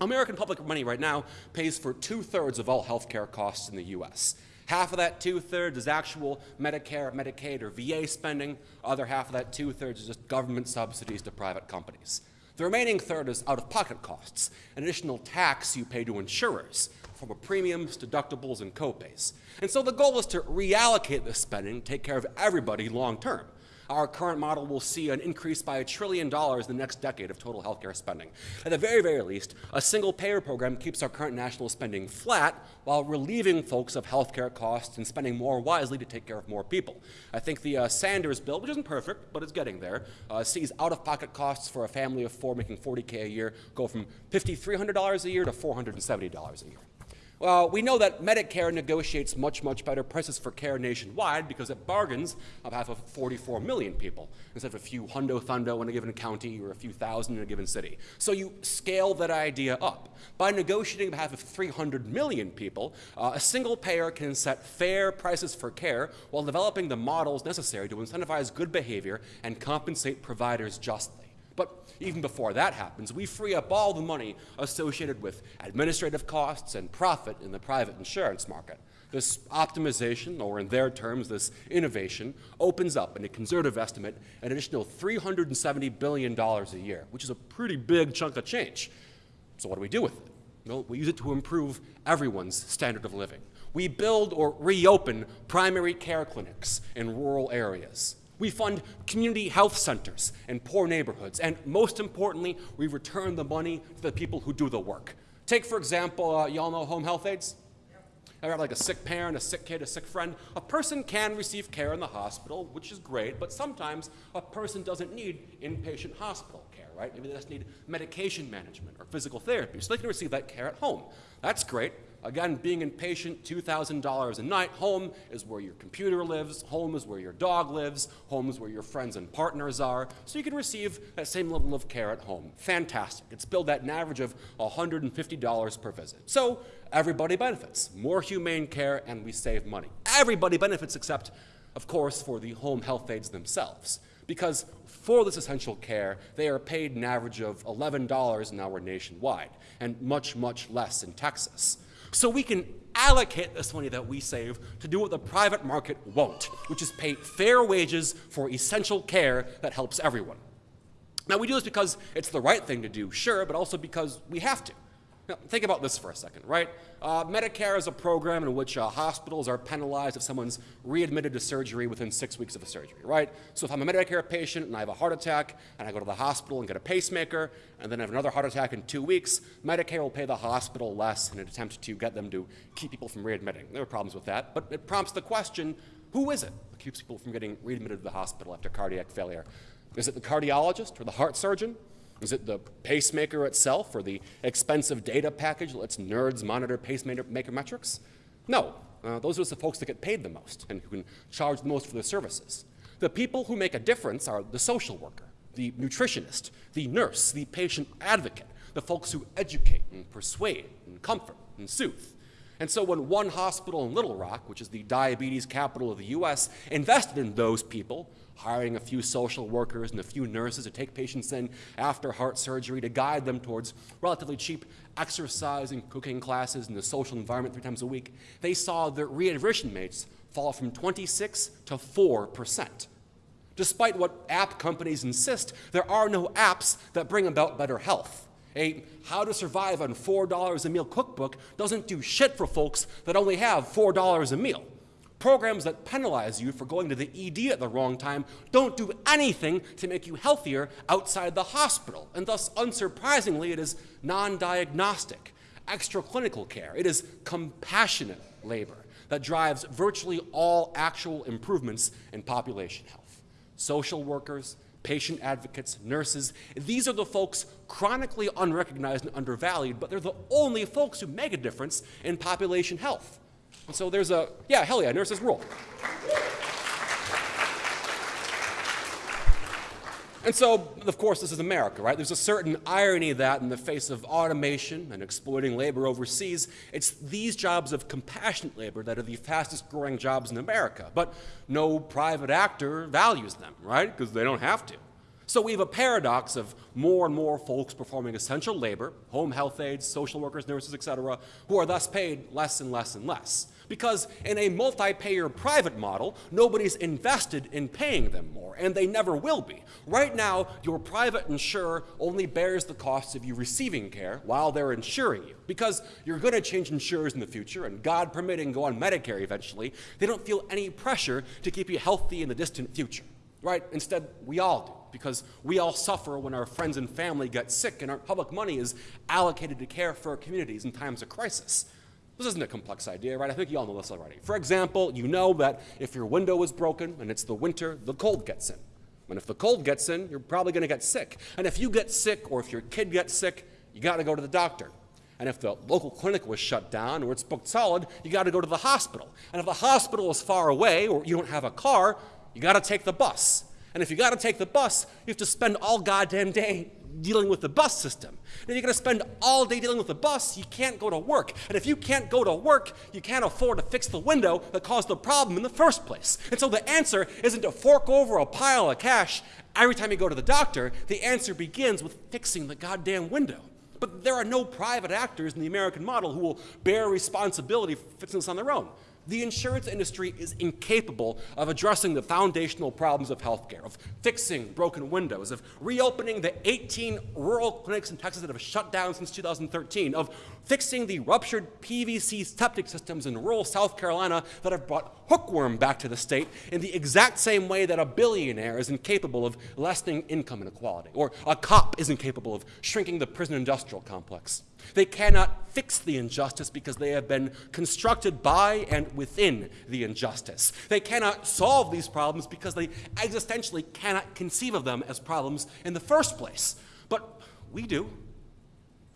American public money right now pays for two-thirds of all healthcare costs in the U.S. Half of that two-thirds is actual Medicare, Medicaid, or VA spending. Other half of that two-thirds is just government subsidies to private companies. The remaining third is out-of-pocket costs, an additional tax you pay to insurers, from premiums, deductibles, and copays. And so the goal is to reallocate this spending, take care of everybody long term our current model will see an increase by a trillion dollars in the next decade of total healthcare spending. At the very, very least, a single payer program keeps our current national spending flat while relieving folks of healthcare costs and spending more wisely to take care of more people. I think the uh, Sanders bill, which isn't perfect, but it's getting there, uh, sees out-of-pocket costs for a family of four making 40K a year go from $5,300 a year to $470 a year. Well, we know that Medicare negotiates much, much better prices for care nationwide because it bargains on behalf of 44 million people instead of a few hundo thundo in a given county or a few thousand in a given city. So you scale that idea up. By negotiating on behalf of 300 million people, uh, a single payer can set fair prices for care while developing the models necessary to incentivize good behavior and compensate providers justly. But even before that happens, we free up all the money associated with administrative costs and profit in the private insurance market. This optimization, or in their terms, this innovation, opens up, in a conservative estimate, an additional $370 billion a year, which is a pretty big chunk of change. So what do we do with it? Well, we use it to improve everyone's standard of living. We build or reopen primary care clinics in rural areas. We fund community health centers in poor neighborhoods. And most importantly, we return the money to the people who do the work. Take, for example, uh, y'all know home health aides? I have like a sick parent, a sick kid, a sick friend. A person can receive care in the hospital, which is great, but sometimes a person doesn't need inpatient hospital care, right? Maybe they just need medication management or physical therapy, so they can receive that care at home. That's great, Again, being inpatient, $2,000 a night. Home is where your computer lives. Home is where your dog lives. Home is where your friends and partners are. So you can receive that same level of care at home. Fantastic. It's billed at an average of $150 per visit. So everybody benefits. More humane care and we save money. Everybody benefits except, of course, for the home health aides themselves because for this essential care, they are paid an average of $11 an hour nationwide, and much, much less in Texas. So we can allocate this money that we save to do what the private market won't, which is pay fair wages for essential care that helps everyone. Now, we do this because it's the right thing to do, sure, but also because we have to. Now, think about this for a second, right? Uh, Medicare is a program in which uh, hospitals are penalized if someone's readmitted to surgery within six weeks of a surgery, right? So if I'm a Medicare patient and I have a heart attack and I go to the hospital and get a pacemaker and then I have another heart attack in two weeks, Medicare will pay the hospital less in an attempt to get them to keep people from readmitting. There are problems with that, but it prompts the question, who is it that keeps people from getting readmitted to the hospital after cardiac failure? Is it the cardiologist or the heart surgeon? Is it the pacemaker itself or the expensive data package that lets nerds monitor pacemaker metrics? No, uh, those are the folks that get paid the most and who can charge the most for their services. The people who make a difference are the social worker, the nutritionist, the nurse, the patient advocate, the folks who educate and persuade and comfort and soothe. And so when one hospital in Little Rock, which is the diabetes capital of the US, invested in those people, hiring a few social workers and a few nurses to take patients in after heart surgery to guide them towards relatively cheap exercise and cooking classes in the social environment three times a week, they saw their readmission rates fall from 26 to 4 percent. Despite what app companies insist, there are no apps that bring about better health. A how to survive on $4 a meal cookbook doesn't do shit for folks that only have $4 a meal. Programs that penalize you for going to the ED at the wrong time don't do anything to make you healthier outside the hospital, and thus, unsurprisingly, it is non diagnostic, extra clinical care. It is compassionate labor that drives virtually all actual improvements in population health. Social workers, patient advocates, nurses, these are the folks chronically unrecognized and undervalued, but they're the only folks who make a difference in population health. And so there's a, yeah, hell yeah, nurses rule. And so, of course, this is America, right? There's a certain irony that in the face of automation and exploiting labor overseas, it's these jobs of compassionate labor that are the fastest growing jobs in America. But no private actor values them, right? Because they don't have to. So we have a paradox of more and more folks performing essential labor, home health aides, social workers, nurses, etc., who are thus paid less and less and less. Because in a multi-payer private model, nobody's invested in paying them more, and they never will be. Right now, your private insurer only bears the costs of you receiving care while they're insuring you. Because you're going to change insurers in the future, and God permitting, go on Medicare eventually, they don't feel any pressure to keep you healthy in the distant future. Right? Instead, we all do because we all suffer when our friends and family get sick and our public money is allocated to care for our communities in times of crisis. This isn't a complex idea, right? I think you all know this already. For example, you know that if your window is broken and it's the winter, the cold gets in. And if the cold gets in, you're probably going to get sick. And if you get sick or if your kid gets sick, you got to go to the doctor. And if the local clinic was shut down or it's booked solid, you got to go to the hospital. And if the hospital is far away or you don't have a car, you got to take the bus. And if you got to take the bus, you have to spend all goddamn day dealing with the bus system. And you're going to spend all day dealing with the bus, you can't go to work. And if you can't go to work, you can't afford to fix the window that caused the problem in the first place. And so the answer isn't to fork over a pile of cash every time you go to the doctor. The answer begins with fixing the goddamn window. But there are no private actors in the American model who will bear responsibility for fixing this on their own the insurance industry is incapable of addressing the foundational problems of healthcare, of fixing broken windows, of reopening the 18 rural clinics in Texas that have shut down since 2013, of fixing the ruptured PVC septic systems in rural South Carolina that have brought hookworm back to the state in the exact same way that a billionaire is incapable of lessening income inequality, or a cop is incapable of shrinking the prison industrial complex. They cannot fix the injustice because they have been constructed by and within the injustice. They cannot solve these problems because they existentially cannot conceive of them as problems in the first place. But we do.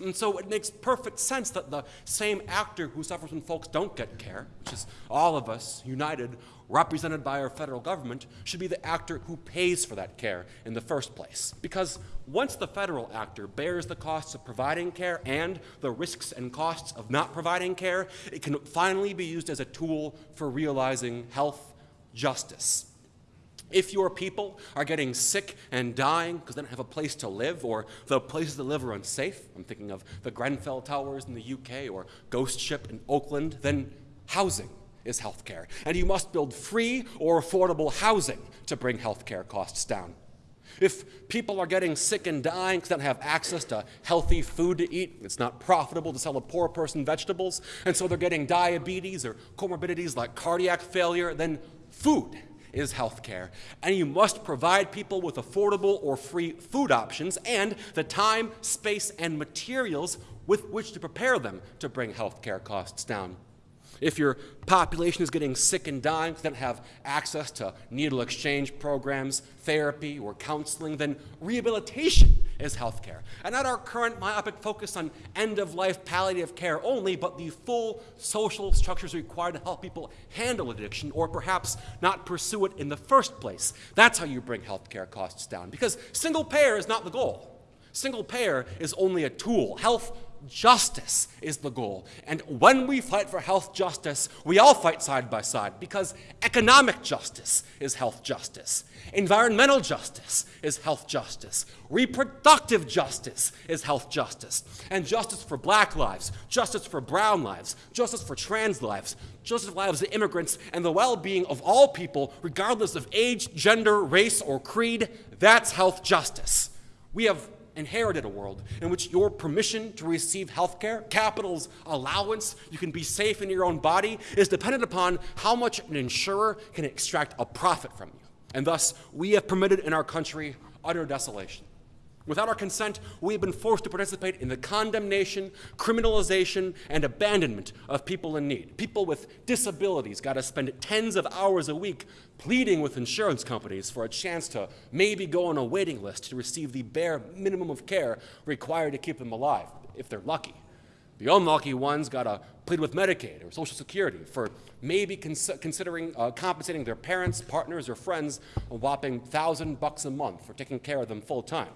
And so it makes perfect sense that the same actor who suffers when folks don't get care, which is all of us united, represented by our federal government, should be the actor who pays for that care in the first place. Because once the federal actor bears the costs of providing care and the risks and costs of not providing care, it can finally be used as a tool for realizing health justice. If your people are getting sick and dying because they don't have a place to live or the places to live are unsafe, I'm thinking of the Grenfell Towers in the UK or Ghost Ship in Oakland, then housing is healthcare. And you must build free or affordable housing to bring healthcare costs down. If people are getting sick and dying because they don't have access to healthy food to eat, it's not profitable to sell a poor person vegetables, and so they're getting diabetes or comorbidities like cardiac failure, then food is healthcare. And you must provide people with affordable or free food options and the time, space, and materials with which to prepare them to bring healthcare costs down. If your population is getting sick and dying, they don't have access to needle exchange programs, therapy, or counseling, then rehabilitation is healthcare. And not our current myopic focus on end of life palliative care only, but the full social structures required to help people handle addiction or perhaps not pursue it in the first place. That's how you bring healthcare costs down. Because single payer is not the goal. Single payer is only a tool. Health justice is the goal. And when we fight for health justice, we all fight side by side because economic justice is health justice. Environmental justice is health justice. Reproductive justice is health justice. And justice for black lives, justice for brown lives, justice for trans lives, justice for lives of immigrants, and the well being of all people, regardless of age, gender, race, or creed, that's health justice. We have inherited a world in which your permission to receive health care, capital's allowance, you can be safe in your own body, is dependent upon how much an insurer can extract a profit from you. And thus, we have permitted in our country utter desolation. Without our consent, we have been forced to participate in the condemnation, criminalization, and abandonment of people in need. People with disabilities got to spend tens of hours a week pleading with insurance companies for a chance to maybe go on a waiting list to receive the bare minimum of care required to keep them alive, if they're lucky. The unlucky ones got to plead with Medicaid or Social Security for maybe cons considering uh, compensating their parents, partners, or friends a whopping thousand bucks a month for taking care of them full time.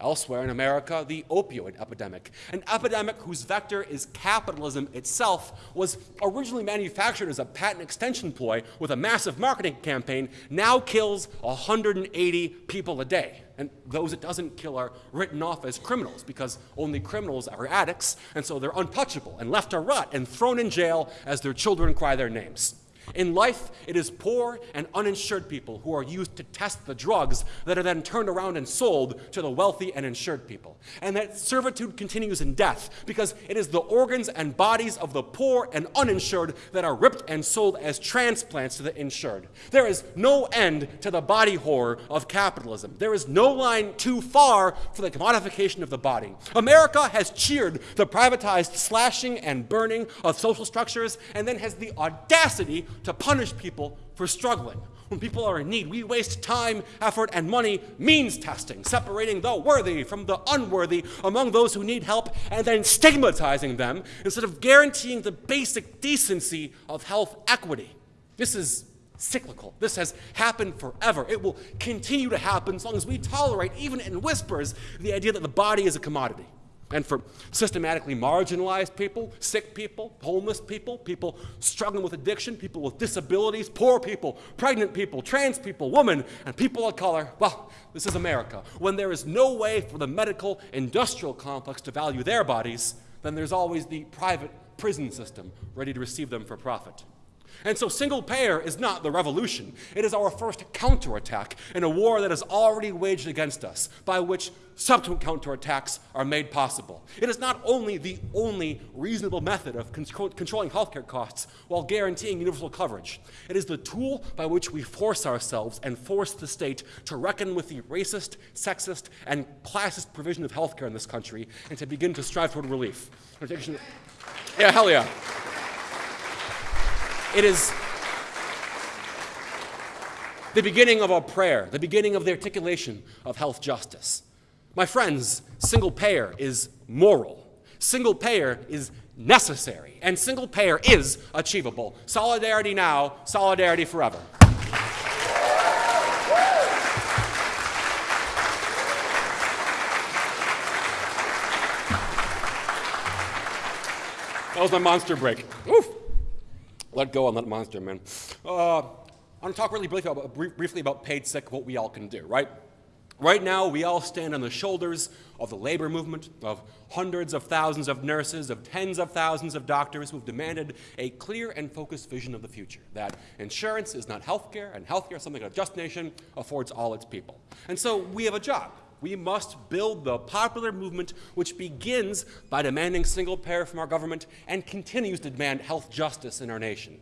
Elsewhere in America, the opioid epidemic, an epidemic whose vector is capitalism itself, was originally manufactured as a patent extension ploy with a massive marketing campaign, now kills 180 people a day. And those it doesn't kill are written off as criminals because only criminals are addicts, and so they're untouchable and left to rot and thrown in jail as their children cry their names. In life, it is poor and uninsured people who are used to test the drugs that are then turned around and sold to the wealthy and insured people. And that servitude continues in death because it is the organs and bodies of the poor and uninsured that are ripped and sold as transplants to the insured. There is no end to the body horror of capitalism. There is no line too far for the commodification of the body. America has cheered the privatized slashing and burning of social structures and then has the audacity to punish people for struggling. When people are in need, we waste time, effort, and money means testing, separating the worthy from the unworthy among those who need help, and then stigmatizing them instead of guaranteeing the basic decency of health equity. This is cyclical. This has happened forever. It will continue to happen as long as we tolerate, even in whispers, the idea that the body is a commodity and for systematically marginalized people, sick people, homeless people, people struggling with addiction, people with disabilities, poor people, pregnant people, trans people, women, and people of color. Well, this is America. When there is no way for the medical industrial complex to value their bodies, then there's always the private prison system ready to receive them for profit. And so single payer is not the revolution. It is our first counterattack in a war that is already waged against us, by which subsequent counterattacks are made possible. It is not only the only reasonable method of control controlling healthcare costs while guaranteeing universal coverage. It is the tool by which we force ourselves and force the state to reckon with the racist, sexist, and classist provision of healthcare in this country and to begin to strive toward relief. Yeah, hell yeah. It is the beginning of a prayer, the beginning of the articulation of health justice. My friends, single payer is moral. Single payer is necessary. And single payer is achievable. Solidarity now, solidarity forever. That was my monster break. Oof let go on that monster, man. Uh, I want to talk really briefly about, briefly about paid sick, what we all can do, right? Right now, we all stand on the shoulders of the labor movement, of hundreds of thousands of nurses, of tens of thousands of doctors who have demanded a clear and focused vision of the future, that insurance is not healthcare, and healthcare is something a just nation affords all its people. And so we have a job. We must build the popular movement which begins by demanding single payer from our government and continues to demand health justice in our nation.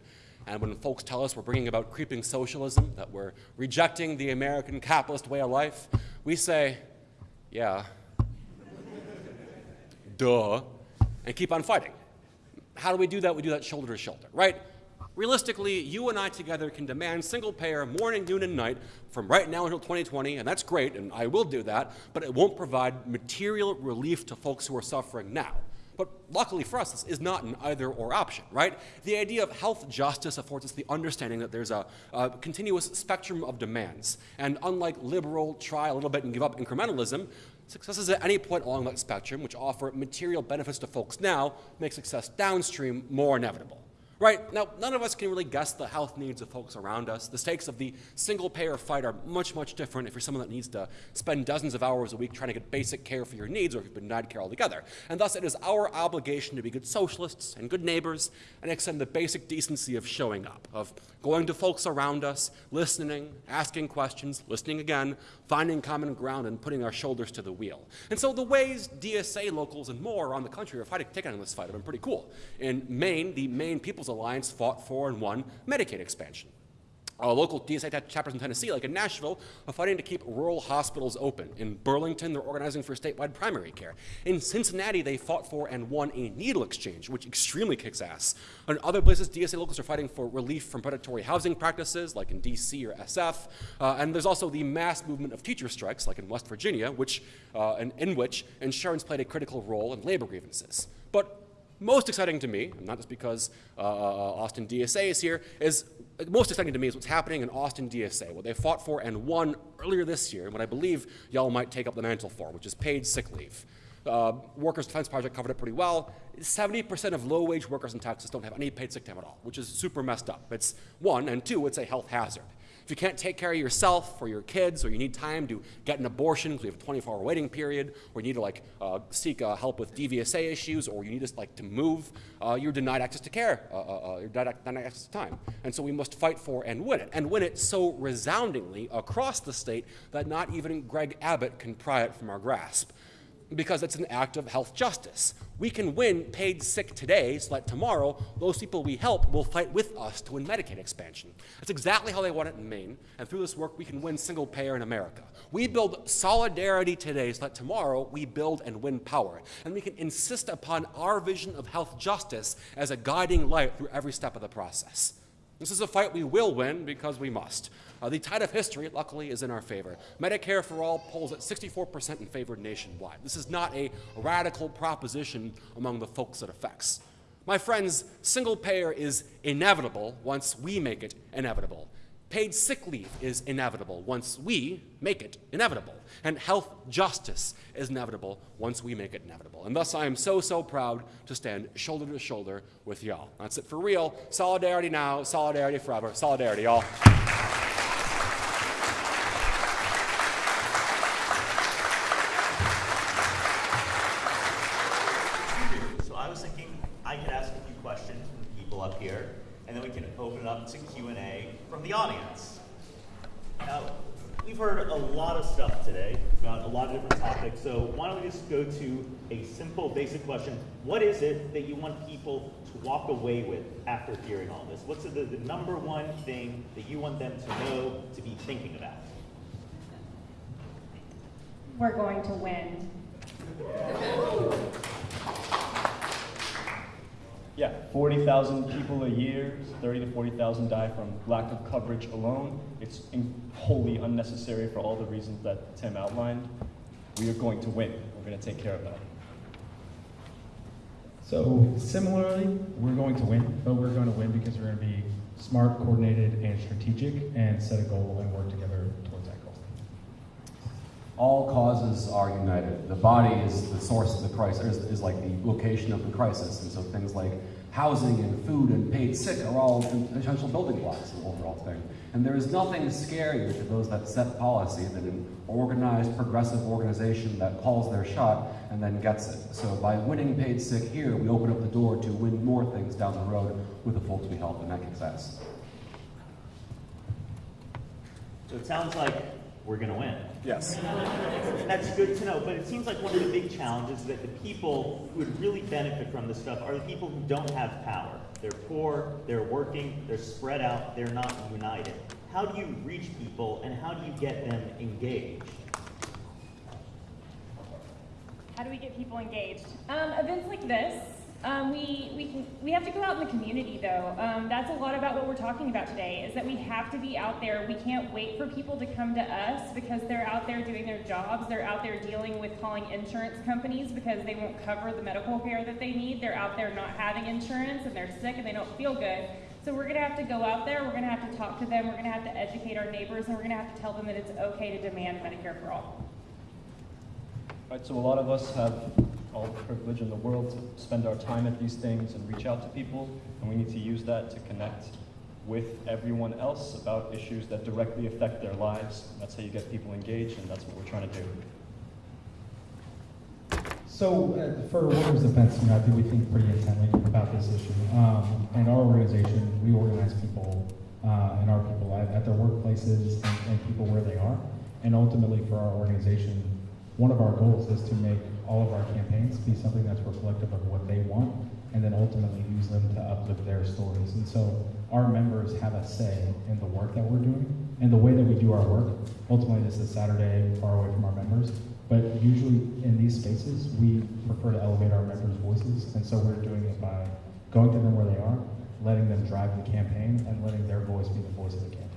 And when folks tell us we're bringing about creeping socialism, that we're rejecting the American capitalist way of life, we say, yeah, duh, and keep on fighting. How do we do that? We do that shoulder to shoulder, right? Realistically, you and I together can demand single payer morning, noon, and night from right now until 2020, and that's great, and I will do that, but it won't provide material relief to folks who are suffering now. But luckily for us, this is not an either or option, right? The idea of health justice affords us the understanding that there's a, a continuous spectrum of demands. And unlike liberal, try a little bit and give up incrementalism, successes at any point along that spectrum, which offer material benefits to folks now, make success downstream more inevitable. Right? Now, none of us can really guess the health needs of folks around us. The stakes of the single payer fight are much, much different if you're someone that needs to spend dozens of hours a week trying to get basic care for your needs or if you've been denied care altogether. And thus, it is our obligation to be good socialists and good neighbors and extend the basic decency of showing up, of going to folks around us, listening, asking questions, listening again, finding common ground, and putting our shoulders to the wheel. And so, the ways DSA locals and more around the country are fighting, taking on this fight have been pretty cool. In Maine, the Maine People's Alliance fought for and won Medicaid expansion. Uh, local DSA chapters in Tennessee, like in Nashville, are fighting to keep rural hospitals open. In Burlington, they're organizing for statewide primary care. In Cincinnati, they fought for and won a needle exchange, which extremely kicks ass. In other places, DSA locals are fighting for relief from predatory housing practices, like in DC or SF. Uh, and there's also the mass movement of teacher strikes, like in West Virginia, which, uh, in, in which insurance played a critical role in labor grievances. But most exciting to me, and not just because uh, uh Austin DSA is here, is most exciting to me is what's happening in Austin DSA, what they fought for and won earlier this year, and what I believe y'all might take up the mantle for, which is paid sick leave. Uh, Workers' Defense Project covered it pretty well. 70% of low-wage workers in Texas don't have any paid sick time at all, which is super messed up. It's one, and two, it's a health hazard. If you can't take care of yourself or your kids, or you need time to get an abortion because we have a 24-hour waiting period, or you need to like uh, seek uh, help with DVSA issues, or you need to like to move, uh, you're denied access to care. Uh, uh, uh, you're denied, denied access to time, and so we must fight for and win it, and win it so resoundingly across the state that not even Greg Abbott can pry it from our grasp because it's an act of health justice. We can win paid sick today so that tomorrow those people we help will fight with us to win Medicaid expansion. That's exactly how they want it in Maine, and through this work we can win single payer in America. We build solidarity today so that tomorrow we build and win power. And we can insist upon our vision of health justice as a guiding light through every step of the process. This is a fight we will win because we must. Uh, the tide of history, luckily, is in our favor. Medicare for all polls at 64% in favor nationwide. This is not a radical proposition among the folks it affects. My friends, single payer is inevitable once we make it inevitable. Paid sick leave is inevitable once we make it inevitable. And health justice is inevitable once we make it inevitable. And thus I am so, so proud to stand shoulder to shoulder with y'all. That's it for real. Solidarity now, solidarity forever. Solidarity, y'all. So I was thinking I could ask a few questions from the people up here, and then we can open it up to Q&A from the audience. Now, we've heard a lot of stuff today about a lot of different topics, so why don't we just go to a simple, basic question. What is it that you want people to walk away with after hearing all this? What's the, the number one thing that you want them to know, to be thinking about? We're going to win. Yeah, 40,000 people a year, 30 to 40,000 die from lack of coverage alone. It's wholly unnecessary for all the reasons that Tim outlined. We are going to win. We're going to take care of that. So similarly, we're going to win, but we're going to win because we're going to be smart, coordinated, and strategic, and set a goal and work together. All causes are united. The body is the source of the crisis, is, is like the location of the crisis. And so things like housing and food and paid sick are all essential building blocks of the overall thing. And there is nothing scarier to those that set policy than an organized, progressive organization that calls their shot and then gets it. So by winning paid sick here, we open up the door to win more things down the road with the folks we help, and that kicks ass. So it sounds like we're going to win. Yes. That's good to know, but it seems like one of the big challenges is that the people who would really benefit from this stuff are the people who don't have power. They're poor, they're working, they're spread out, they're not united. How do you reach people and how do you get them engaged? How do we get people engaged? Um, events like this, Um, we, we, can, we have to go out in the community though. Um, that's a lot about what we're talking about today is that we have to be out there. We can't wait for people to come to us because they're out there doing their jobs. They're out there dealing with calling insurance companies because they won't cover the medical care that they need. They're out there not having insurance and they're sick and they don't feel good. So we're going to have to go out there, we're going to have to talk to them, we're going to have to educate our neighbors, and we're going to have to tell them that it's okay to demand Medicare for all. Right, so a lot of us have all the privilege in the world to spend our time at these things and reach out to people, and we need to use that to connect with everyone else about issues that directly affect their lives. That's how you get people engaged, and that's what we're trying to do. So uh, for workers' defense, you know, I think we think pretty intently about this issue. Um, and our organization, we organize people uh, and our people at, at their workplaces and, and people where they are. And ultimately, for our organization, one of our goals is to make all of our campaigns be something that's reflective of what they want, and then ultimately use them to uplift their stories. And so our members have a say in the work that we're doing and the way that we do our work. Ultimately, this is Saturday, far away from our members. But usually in these spaces, we prefer to elevate our members' voices, and so we're doing it by going to them where they are, letting them drive the campaign, and letting their voice be the voice of the campaign.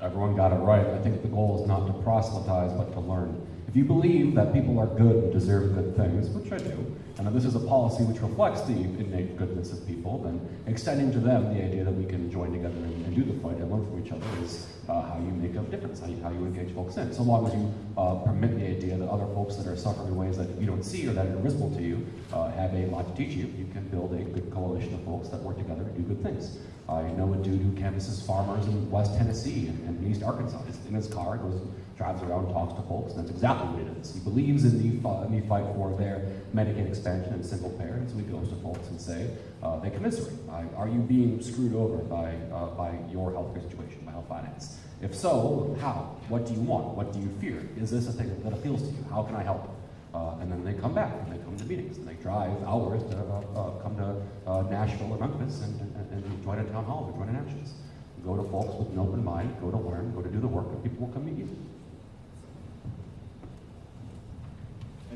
Everyone got it right. I think the goal is not to proselytize, but to learn. If you believe that people are good and deserve good things, which I do, and that this is a policy which reflects the innate goodness of people, then extending to them the idea that we can join together and, and do the fight and learn from each other is uh, how you make a difference, how you, how you engage folks in. So long as you uh, permit the idea that other folks that are suffering in ways that you don't see or that are invisible to you uh, have a lot to teach you, you can build a good coalition of folks that work together and do good things. I know a dude who canvasses farmers in West Tennessee and, and East Arkansas. He's in his car, goes drives around, talks to folks, and that's exactly what it is. He believes in the fight for their Medicaid expansion and single payer, and so he goes to folks and say, uh, they commiserate. Are you being screwed over by, uh, by your healthcare situation, by health finance? If so, how? What do you want? What do you fear? Is this a thing that appeals to you? How can I help? Uh, and then they come back and they come to meetings and they drive hours to uh, uh, come to uh, Nashville or Memphis and, and, and join a town hall or join an actions. Go to folks with an open mind, go to learn, go to do the work, and people will come meet you.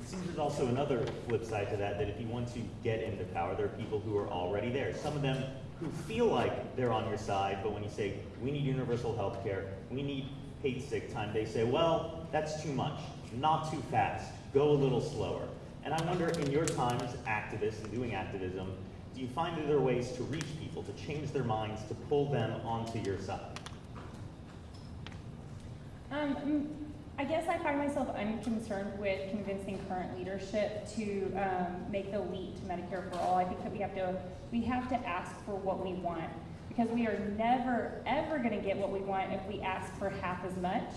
Seems there's also another flip side to that, that if you want to get into power, there are people who are already there. Some of them who feel like they're on your side, but when you say, we need universal health care, we need paid sick time, they say, well, that's too much, not too fast, go a little slower. And I wonder, in your time as activists and doing activism, do you find that there are ways to reach people, to change their minds, to pull them onto your side? Um, I guess I find myself unconcerned with convincing current leadership to um, make the leap to Medicare for all. I think that we have to we have to ask for what we want because we are never ever going to get what we want if we ask for half as much.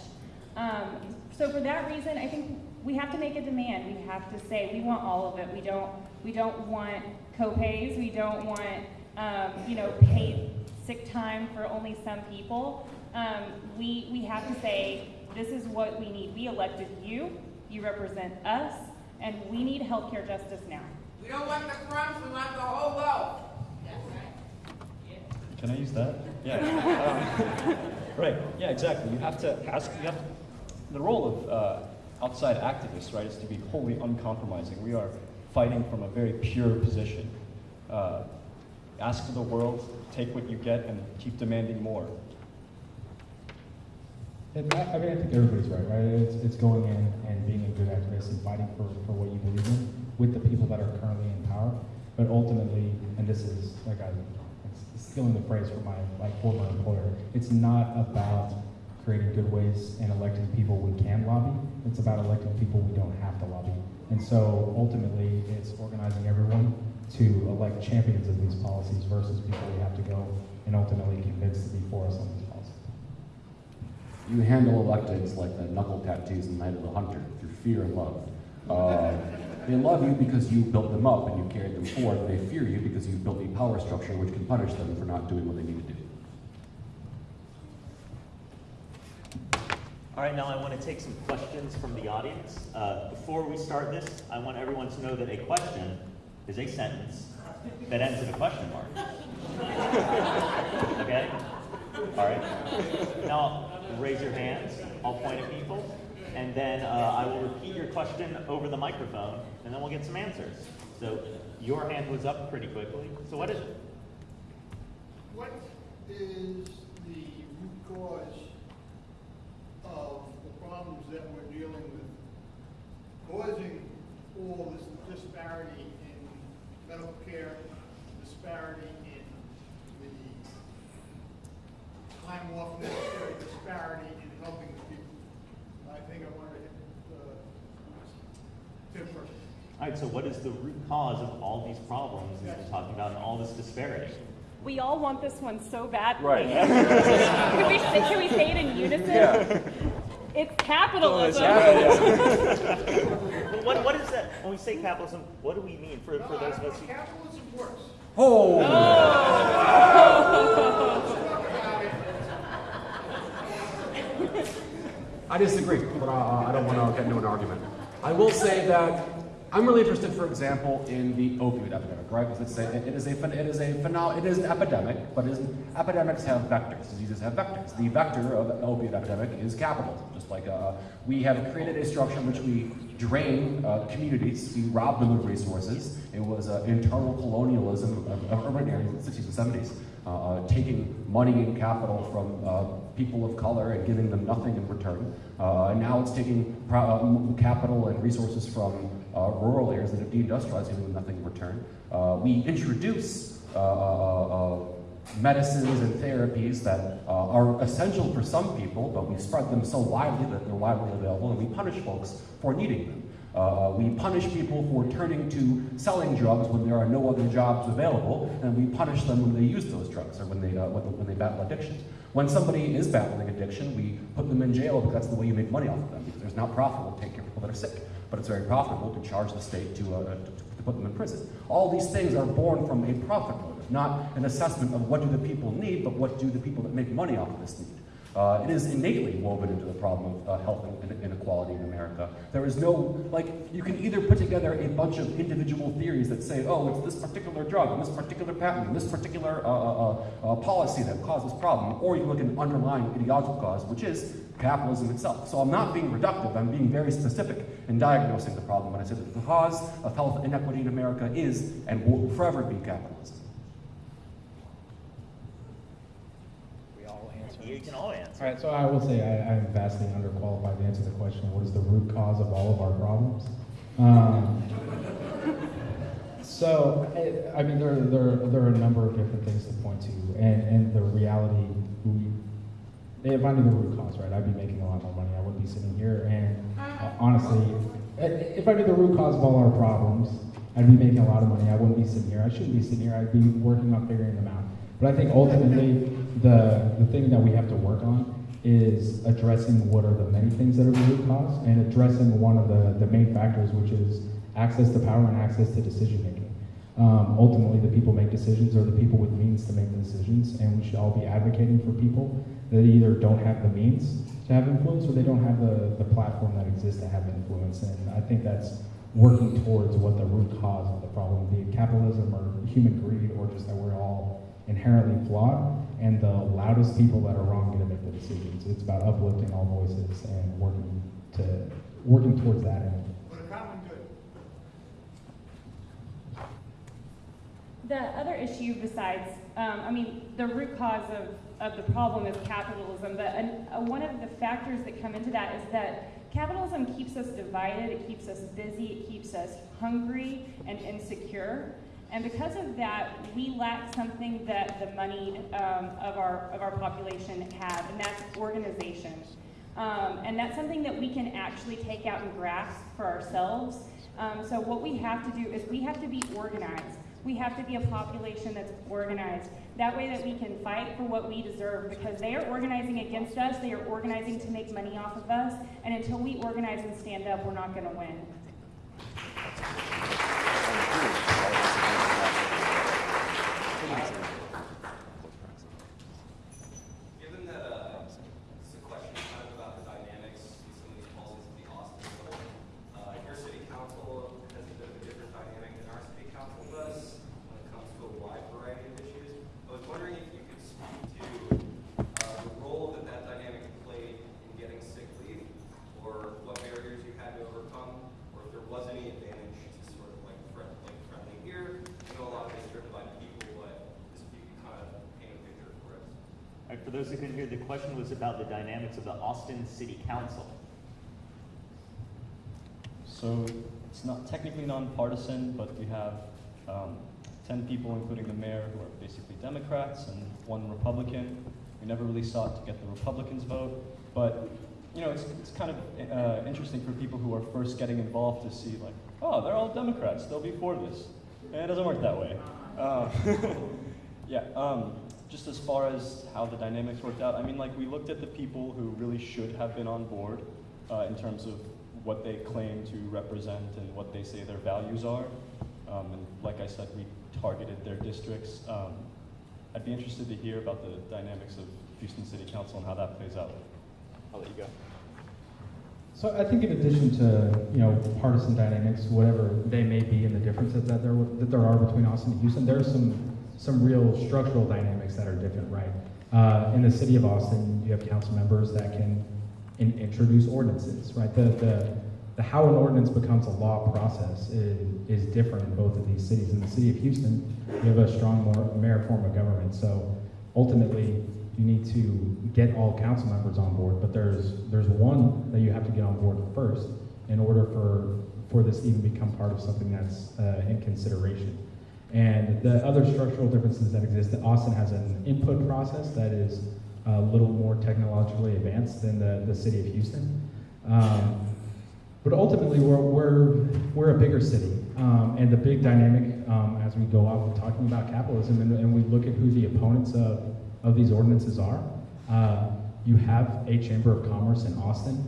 Um, so for that reason, I think we have to make a demand. We have to say we want all of it. We don't we don't want copays. We don't want um, you know paid sick time for only some people. Um, we we have to say this is what we need. We elected you, you represent us, and we need healthcare justice now. We don't want the crumbs, we want the whole loaf. Can I use that? Yeah. um, right. Yeah. Exactly. You have to ask. You have the role of uh, outside activists, right, is to be wholly uncompromising. We are fighting from a very pure position. Uh, ask for the world, take what you get, and keep demanding more. And I, I mean, I think everybody's right, right? It's, it's going in and being a good activist and fighting for, for what you believe in with the people that are currently in power. But ultimately, and this is like I, it's stealing the phrase from my like former employer, it's not about creating good ways and electing people we can lobby. It's about electing people we don't have to lobby. And so ultimately, it's organizing everyone to elect champions of these policies versus people we have to go and ultimately convince to be for us on these. You handle electeds like the knuckle tattoos in Night of the Hunter through fear and love. Uh, they love you because you built them up and you carried them forth. They fear you because you built a power structure which can punish them for not doing what they need to do. All right, now I want to take some questions from the audience. Uh, before we start this, I want everyone to know that a question is a sentence that ends in a question mark. okay? All right. Now, raise your hands. I'll point at people. And then uh, I will repeat your question over the microphone, and then we'll get some answers. So your hand was up pretty quickly. So what is it? What is the root cause of the problems that we're dealing with, causing all this disparity in medical care, disparity time off necessary, disparity in helping the people? I think I want to hit, uh, Tim first. All right, so what is the root cause of all these problems that we're talking about and all this disparity? We all want this one so badly. Right. can, we say, can we say it in unison? Yeah. It's capitalism. But what, what is that? When we say capitalism, what do we mean for, for those of us who... Capitalism works. Oh! I disagree, but uh, I don't want to get into an argument. I will say that I'm really interested, for example, in the opioid epidemic, right? Because it's a, it is a, it is a phenom- it is an epidemic, but epidemics have vectors. Diseases have vectors. The vector of the opioid epidemic is capitalism. Just like uh, we have created a structure in which we drain uh, communities, we rob them of resources. It was uh, internal colonialism of, of urban areas in the 60s and 70s, uh, uh, taking money and capital from uh, people of color and giving them nothing in return. Uh, and now it's taking uh, capital and resources from uh, rural areas that have deindustrialized, giving them nothing in return. We introduce medicines and therapies that are essential for some people, but we spread them so widely that they're widely available, and we punish folks for needing them. Uh, we punish people for turning to selling drugs when there are no other jobs available, and we punish them when they use those drugs or when they, uh, when, they battle addiction. When somebody is battling addiction, we put them in jail because that's the way you make money off of them, because it's not profitable to take care of people that are sick, but it's very profitable to charge the state to, uh, to, to put them in prison. All these things are born from a profit motive, not an assessment of what do the people need, but what do the people that make money off of this need. Uh, it is innately woven into the problem of uh, health inequality in America. There is no, like, you can either put together a bunch of individual theories that say, oh, it's this particular drug, and this particular patent, and this particular uh, uh, uh, policy that caused this problem, or you look at an underlying ideological cause, which is capitalism itself. So I'm not being reductive, I'm being very specific in diagnosing the problem when I say that the cause of health inequity in America is and will forever be capitalism. You can all answer. All right, so I will say I, I'm vastly underqualified to answer the question, what is the root cause of all of our problems? Um, so, I, I mean, there, there, there are a number of different things to point to, and, and the reality, we, if I knew the root cause, right, I'd be making a lot more money. I wouldn't be sitting here, and uh, honestly, if I knew the root cause of all our problems, I'd be making a lot of money. I wouldn't be sitting here. I shouldn't be sitting here. I'd be working on figuring them out. But I think ultimately, the, the thing that we have to work on is addressing what are the many things that are the root cause and addressing one of the, the main factors, which is access to power and access to decision making. Um, ultimately, the people make decisions or the people with means to make the decisions, and we should all be advocating for people that either don't have the means to have influence or they don't have the, the platform that exists to have influence. And I think that's working towards what the root cause of the problem, be it capitalism or human greed or just that we're all inherently flawed and the loudest people that are wrong get to make the decisions. It's about uplifting all voices and working to working towards that end. The. The other issue besides, um, I mean, the root cause of, of the problem is capitalism, but an, uh, one of the factors that come into that is that capitalism keeps us divided, it keeps us busy, it keeps us hungry and insecure. And because of that, we lack something that the money um, of, our, of our population have, and that's organization. Um, and that's something that we can actually take out and grasp for ourselves. Um, so what we have to do is we have to be organized. We have to be a population that's organized. That way that we can fight for what we deserve because they are organizing against us. They are organizing to make money off of us. And until we organize and stand up, we're not going to win. Given that uh, this is a question kind of about the dynamics in some of these policies at the Austin level, uh, your city council has a bit of a different dynamic than our city council does when it comes to a wide variety of issues. I was wondering if you could speak to uh, the role that that dynamic played in getting sick leave, or what barriers you had to overcome, or those who couldn't hear, the question was about the Austin City Council. So it's not technically nonpartisan, but we have um, 10 people, including the mayor, who are basically Democrats and one Republican. We never really sought to get the Republicans' vote, but you know, it's, it's kind of uh, interesting for people who are first getting involved to see like, oh, they're all Democrats, they'll be for this. And it doesn't work that way. Uh, yeah, um, just as far as how the dynamics worked out, I mean, like we looked at the people who really should have been on board uh, in terms of what they claim to represent and what they say their values are. Um, and like I said, we targeted their districts. Um, I'd be interested to hear about the dynamics of Houston City Council and how that plays out. I'll let you go. So I think in addition to, you know, partisan dynamics, whatever they may be and the differences that there, that there are between Austin and Houston, there are some, some real structural dynamics that are different, right? Uh, in the city of Austin, you have council members that can in, introduce ordinances, right? The, the, the how an ordinance becomes a law process is, is different in both of these cities. In the city of Houston, you have a strong more mayor form of government, so ultimately you need to get all council members on board, but there's there's one that you have to get on board first in order for for this even become part of something that's uh, in consideration. And the other structural differences that exist, that Austin has an input process that is a little more technologically advanced than the, the city of Houston. Um, but ultimately, we're, we're, we're a bigger city. Um, and the big dynamic um, as we go out we're talking about capitalism and, and we look at who the opponents of of these ordinances are. Uh, you have a Chamber of Commerce in Austin,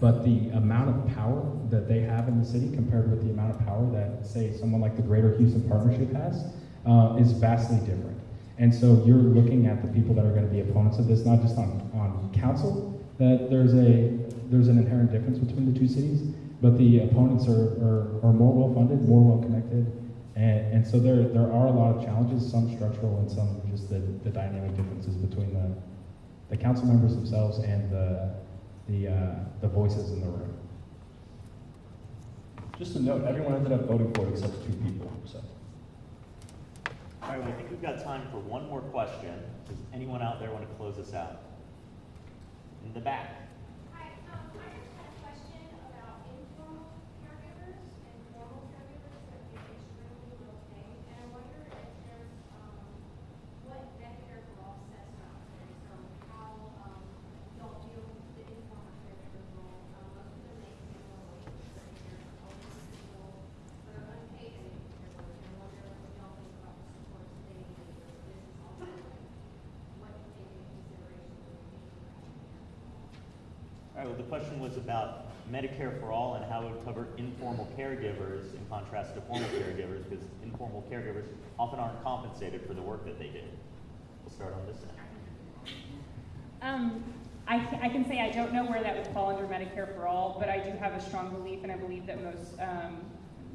but the amount of power that they have in the city compared with the amount of power that, say, someone like the Greater Houston Partnership has uh, is vastly different. And so you're looking at the people that are going to be opponents of this, not just on, on council, that there's a there's an inherent difference between the two cities, but the opponents are, are, are more well-funded, more well-connected, and, and so there, there are a lot of challenges, some structural and some just the, the dynamic differences between the, the council members themselves and the, the, uh, the voices in the room. Just a note, everyone ended up voting for it except two people. So. All right, well, I think we've got time for one more question. Does anyone out there want to close us out? In the back. The question was about Medicare for All and how it would cover informal caregivers in contrast to formal caregivers, because informal caregivers often aren't compensated for the work that they do. We'll start on this end. Um, I, I, can say I don't know where that would fall under Medicare for All, but I do have a strong belief, and I believe that most um,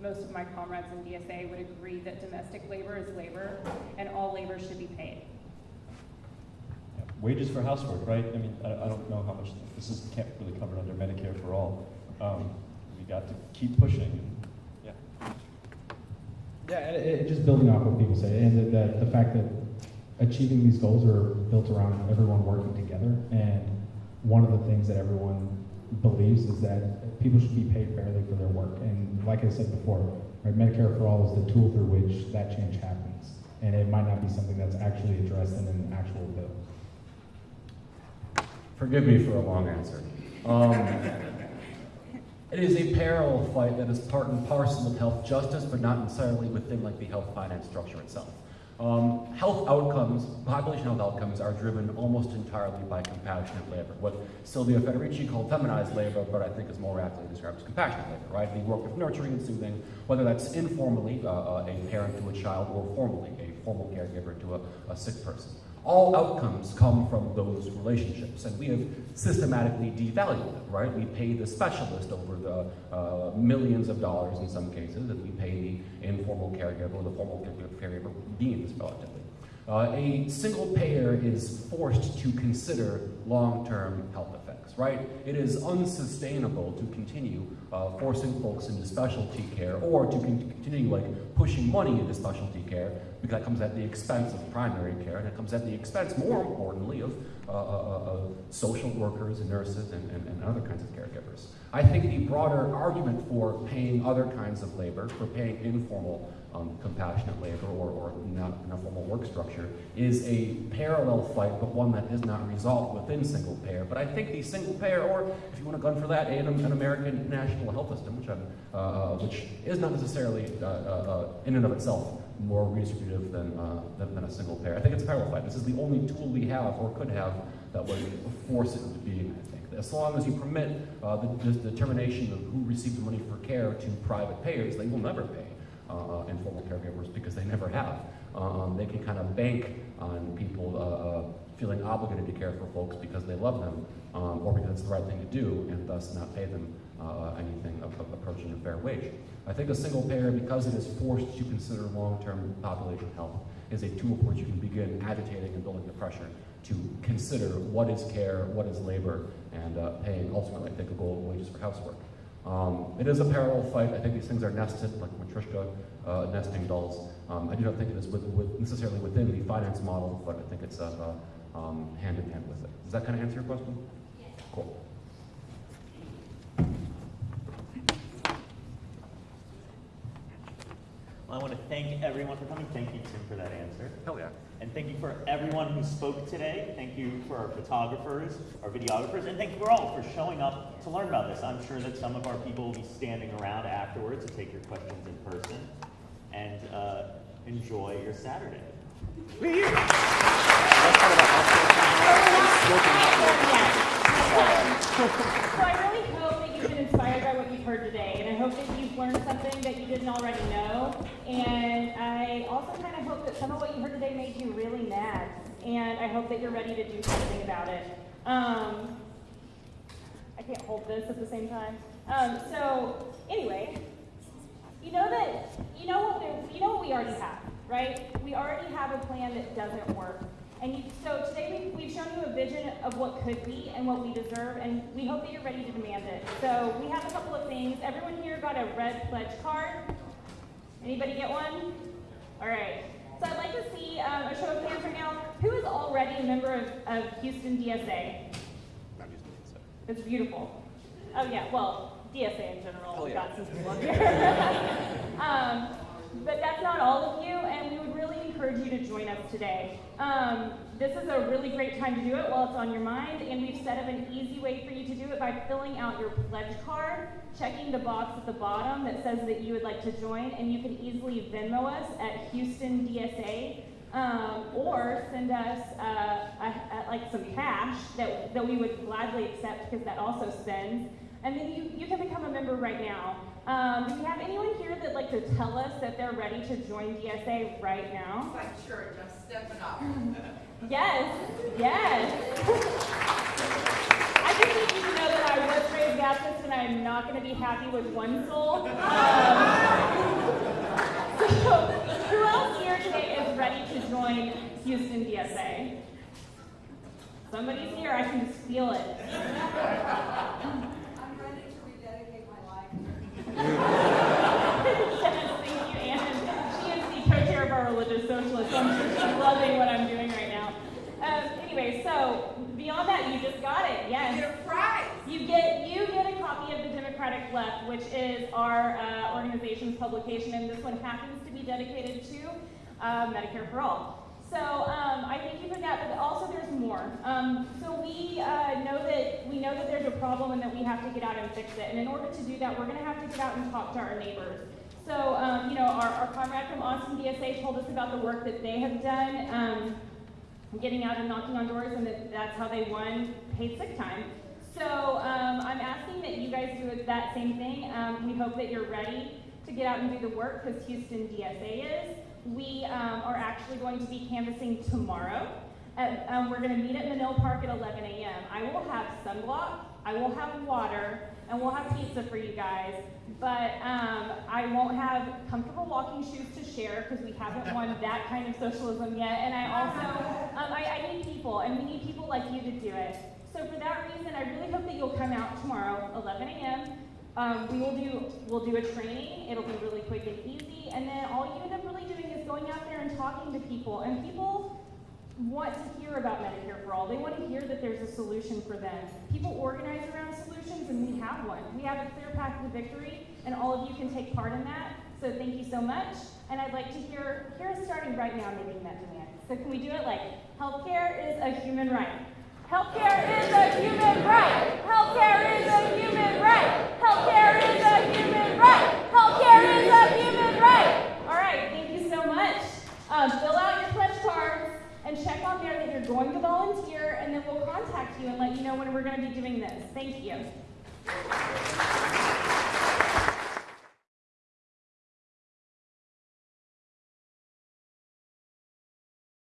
most of my comrades in DSA would agree that domestic labor is labor, and all labor should be paid wages for housework, right? I mean, I, I, don't know how much this is can't really covered under Medicare for all. Um, we got to keep pushing. Yeah. Yeah, and it, it, just building off what people say, and the, the, the fact that achieving these goals are built around everyone working together. And one of the things that everyone believes is that people should be paid fairly for their work. And like I said before, right, Medicare for all is the tool through which that change happens. And it might not be something that's actually addressed in an actual bill. Forgive me for a long answer. Um, it is a parallel fight that is part and parcel of health justice, but not necessarily within like the health finance structure itself. Um, health outcomes, population health outcomes are driven almost entirely by compassionate labor, what Silvia Federici called feminized labor, but I think is more aptly described as compassionate labor, right? The work of nurturing and soothing, whether that's informally, uh, uh, a parent to a child, or formally, a formal caregiver to a, a sick person. All outcomes come from those relationships, and we have systematically devalued them, right? We pay the specialist over the uh, millions of dollars in some cases, and we pay the informal caregiver or the formal caregiver beings relatively. Uh, a single payer is forced to consider long-term health right? It is unsustainable to continue uh, forcing folks into specialty care or to con- continue like pushing money into specialty care because that comes at the expense of primary care and it comes at the expense, more importantly, of uh, uh, uh, social workers and nurses and, and, and other kinds of caregivers. I think the broader argument for paying other kinds of labor, for paying informal um, compassionate labor or, or not in a formal work structure is a parallel fight, but one that is not resolved within single payer. But I think the single payer, or if you want to gun for that, an, an American national health system, which, uh, which is not necessarily uh, uh, uh, in and of itself more redistributive than, uh, than, than a single payer. I think it's a parallel fight. This is the only tool we have or could have that would force it into being, I think. As long as you permit the, the determination of who receives the money for care to private payers, they will never pay uh, informal caregivers because they never have. Um, they can kind of bank on people uh, uh, feeling obligated to care for folks because they love them um, or because it's the right thing to do and thus not pay them uh, anything approaching a fair wage. I think a single payer, because it is forced to consider long-term population health, is a tool for which you can begin agitating and building the pressure to consider what is care, what is labor, and uh, paying ultimately, I think, a goal wages for housework. Um, it is a parallel fight. I think these things are nested, like Matryoshka uh, nesting dolls. Um, I do not think it is with, with necessarily within the finance model, but I think it's uh, uh, um, hand in hand with it. Does that kind of answer your question? Yes. Cool. Well, I want to thank everyone for coming. Thank you, Tim, for that answer. Hell yeah. And thank you for everyone who spoke today. Thank you for our photographers, our videographers, and thank you for all for showing up to learn about this. I'm sure that some of our people will be standing around afterwards to take your questions in person. And uh, enjoy your Saturday. So I really hope that you've been inspired by what you've heard today, and I hope that you've learned something that you didn't already know. And I also kind of hope that some of what you heard today made you really mad, and I hope that you're ready to do something about it. Um, I can't hold this at the same time. Um, so anyway, you know that you know what you know what we already have, right? We already have a plan that doesn't work. And you, so today we, we've shown you a vision of what could be and what we deserve, and we hope that you're ready to demand it. So we have a couple of things. Everyone here got a red pledge card. Anybody get one? All right. So I'd like to see um, a show of hands right now. Who is already a member of, of Houston DSA? It's beautiful. Oh yeah, well, DSA in general. Oh, yeah. got some people here. um, but that's not all of you, and we would really encourage you to join us today. Um, this is a really great time to do it while it's on your mind, and we've set up an easy way for you to do it by filling out your pledge card, checking the box at the bottom that says that you would like to join, and you can easily Venmo us at Houston DSA. Um, or send us uh, a, a, like some cash that, that we would gladly accept because that also spends. And then you, you can become a member right now. Um, do we have anyone here that'd like to tell us that they're ready to join DSA right now? Like church, I'm stepping up. Yes, yes. I just need you to know that I was raised Baptist and I'm not going to be happy with one soul. Um, so, who else here today is ready to join Houston DSA? Somebody's here, I can just feel it. I'm ready to rededicate my life. yes, thank you, Anne. She is the co-chair of our religious socialists, so I'm she's loving what I'm doing right now. Um, anyway, so beyond that, you just got it. Yes. You get a prize. You get you get a copy of the Democratic Left, which is our uh, organization's publication, and this one happens to be dedicated to uh, Medicare for All. So um, I thank you for that, but also there's more. Um, so we uh, know that we know that there's a problem and that we have to get out and fix it. And in order to do that, we're going to have to get out and talk to our neighbors. So um, you know, our, our comrade from Austin DSA told us about the work that they have done. Um, getting out and knocking on doors, and that, that's how they won paid sick time. So um, I'm asking that you guys do that same thing. Um, we hope that you're ready to get out and do the work because Houston DSA is. We um, are actually going to be canvassing tomorrow. At, um, we're going to meet at Menil Park at 11 a.m. I will have sunblock, I will have water, and we'll have pizza for you guys. But um, I won't have comfortable walking shoes to share because we haven't won that kind of socialism yet. And I also, um, I, I need people, and we need people like you to do it. So for that reason, I really hope that you'll come out tomorrow, 11 a.m. Um, we will do we'll do a training. It'll be really quick and easy, and then all you end up really doing is going out there and talking to people. And people want to hear about Medicare for All. They want to hear that there's a solution for them. People organize around solutions, and we have one. We have a clear path to victory, and all of you can take part in that. So thank you so much. And I'd like to hear hear us starting right now making that demand. So can we do it like healthcare is a human right? Healthcare is a human right. Healthcare is a human right. Healthcare is a human right. Healthcare is a human right. All right, thank you so much. Um, fill out your pledge cards and check on there that you're going to volunteer, and then we'll contact you and let you know when we're going to be doing this. Thank you.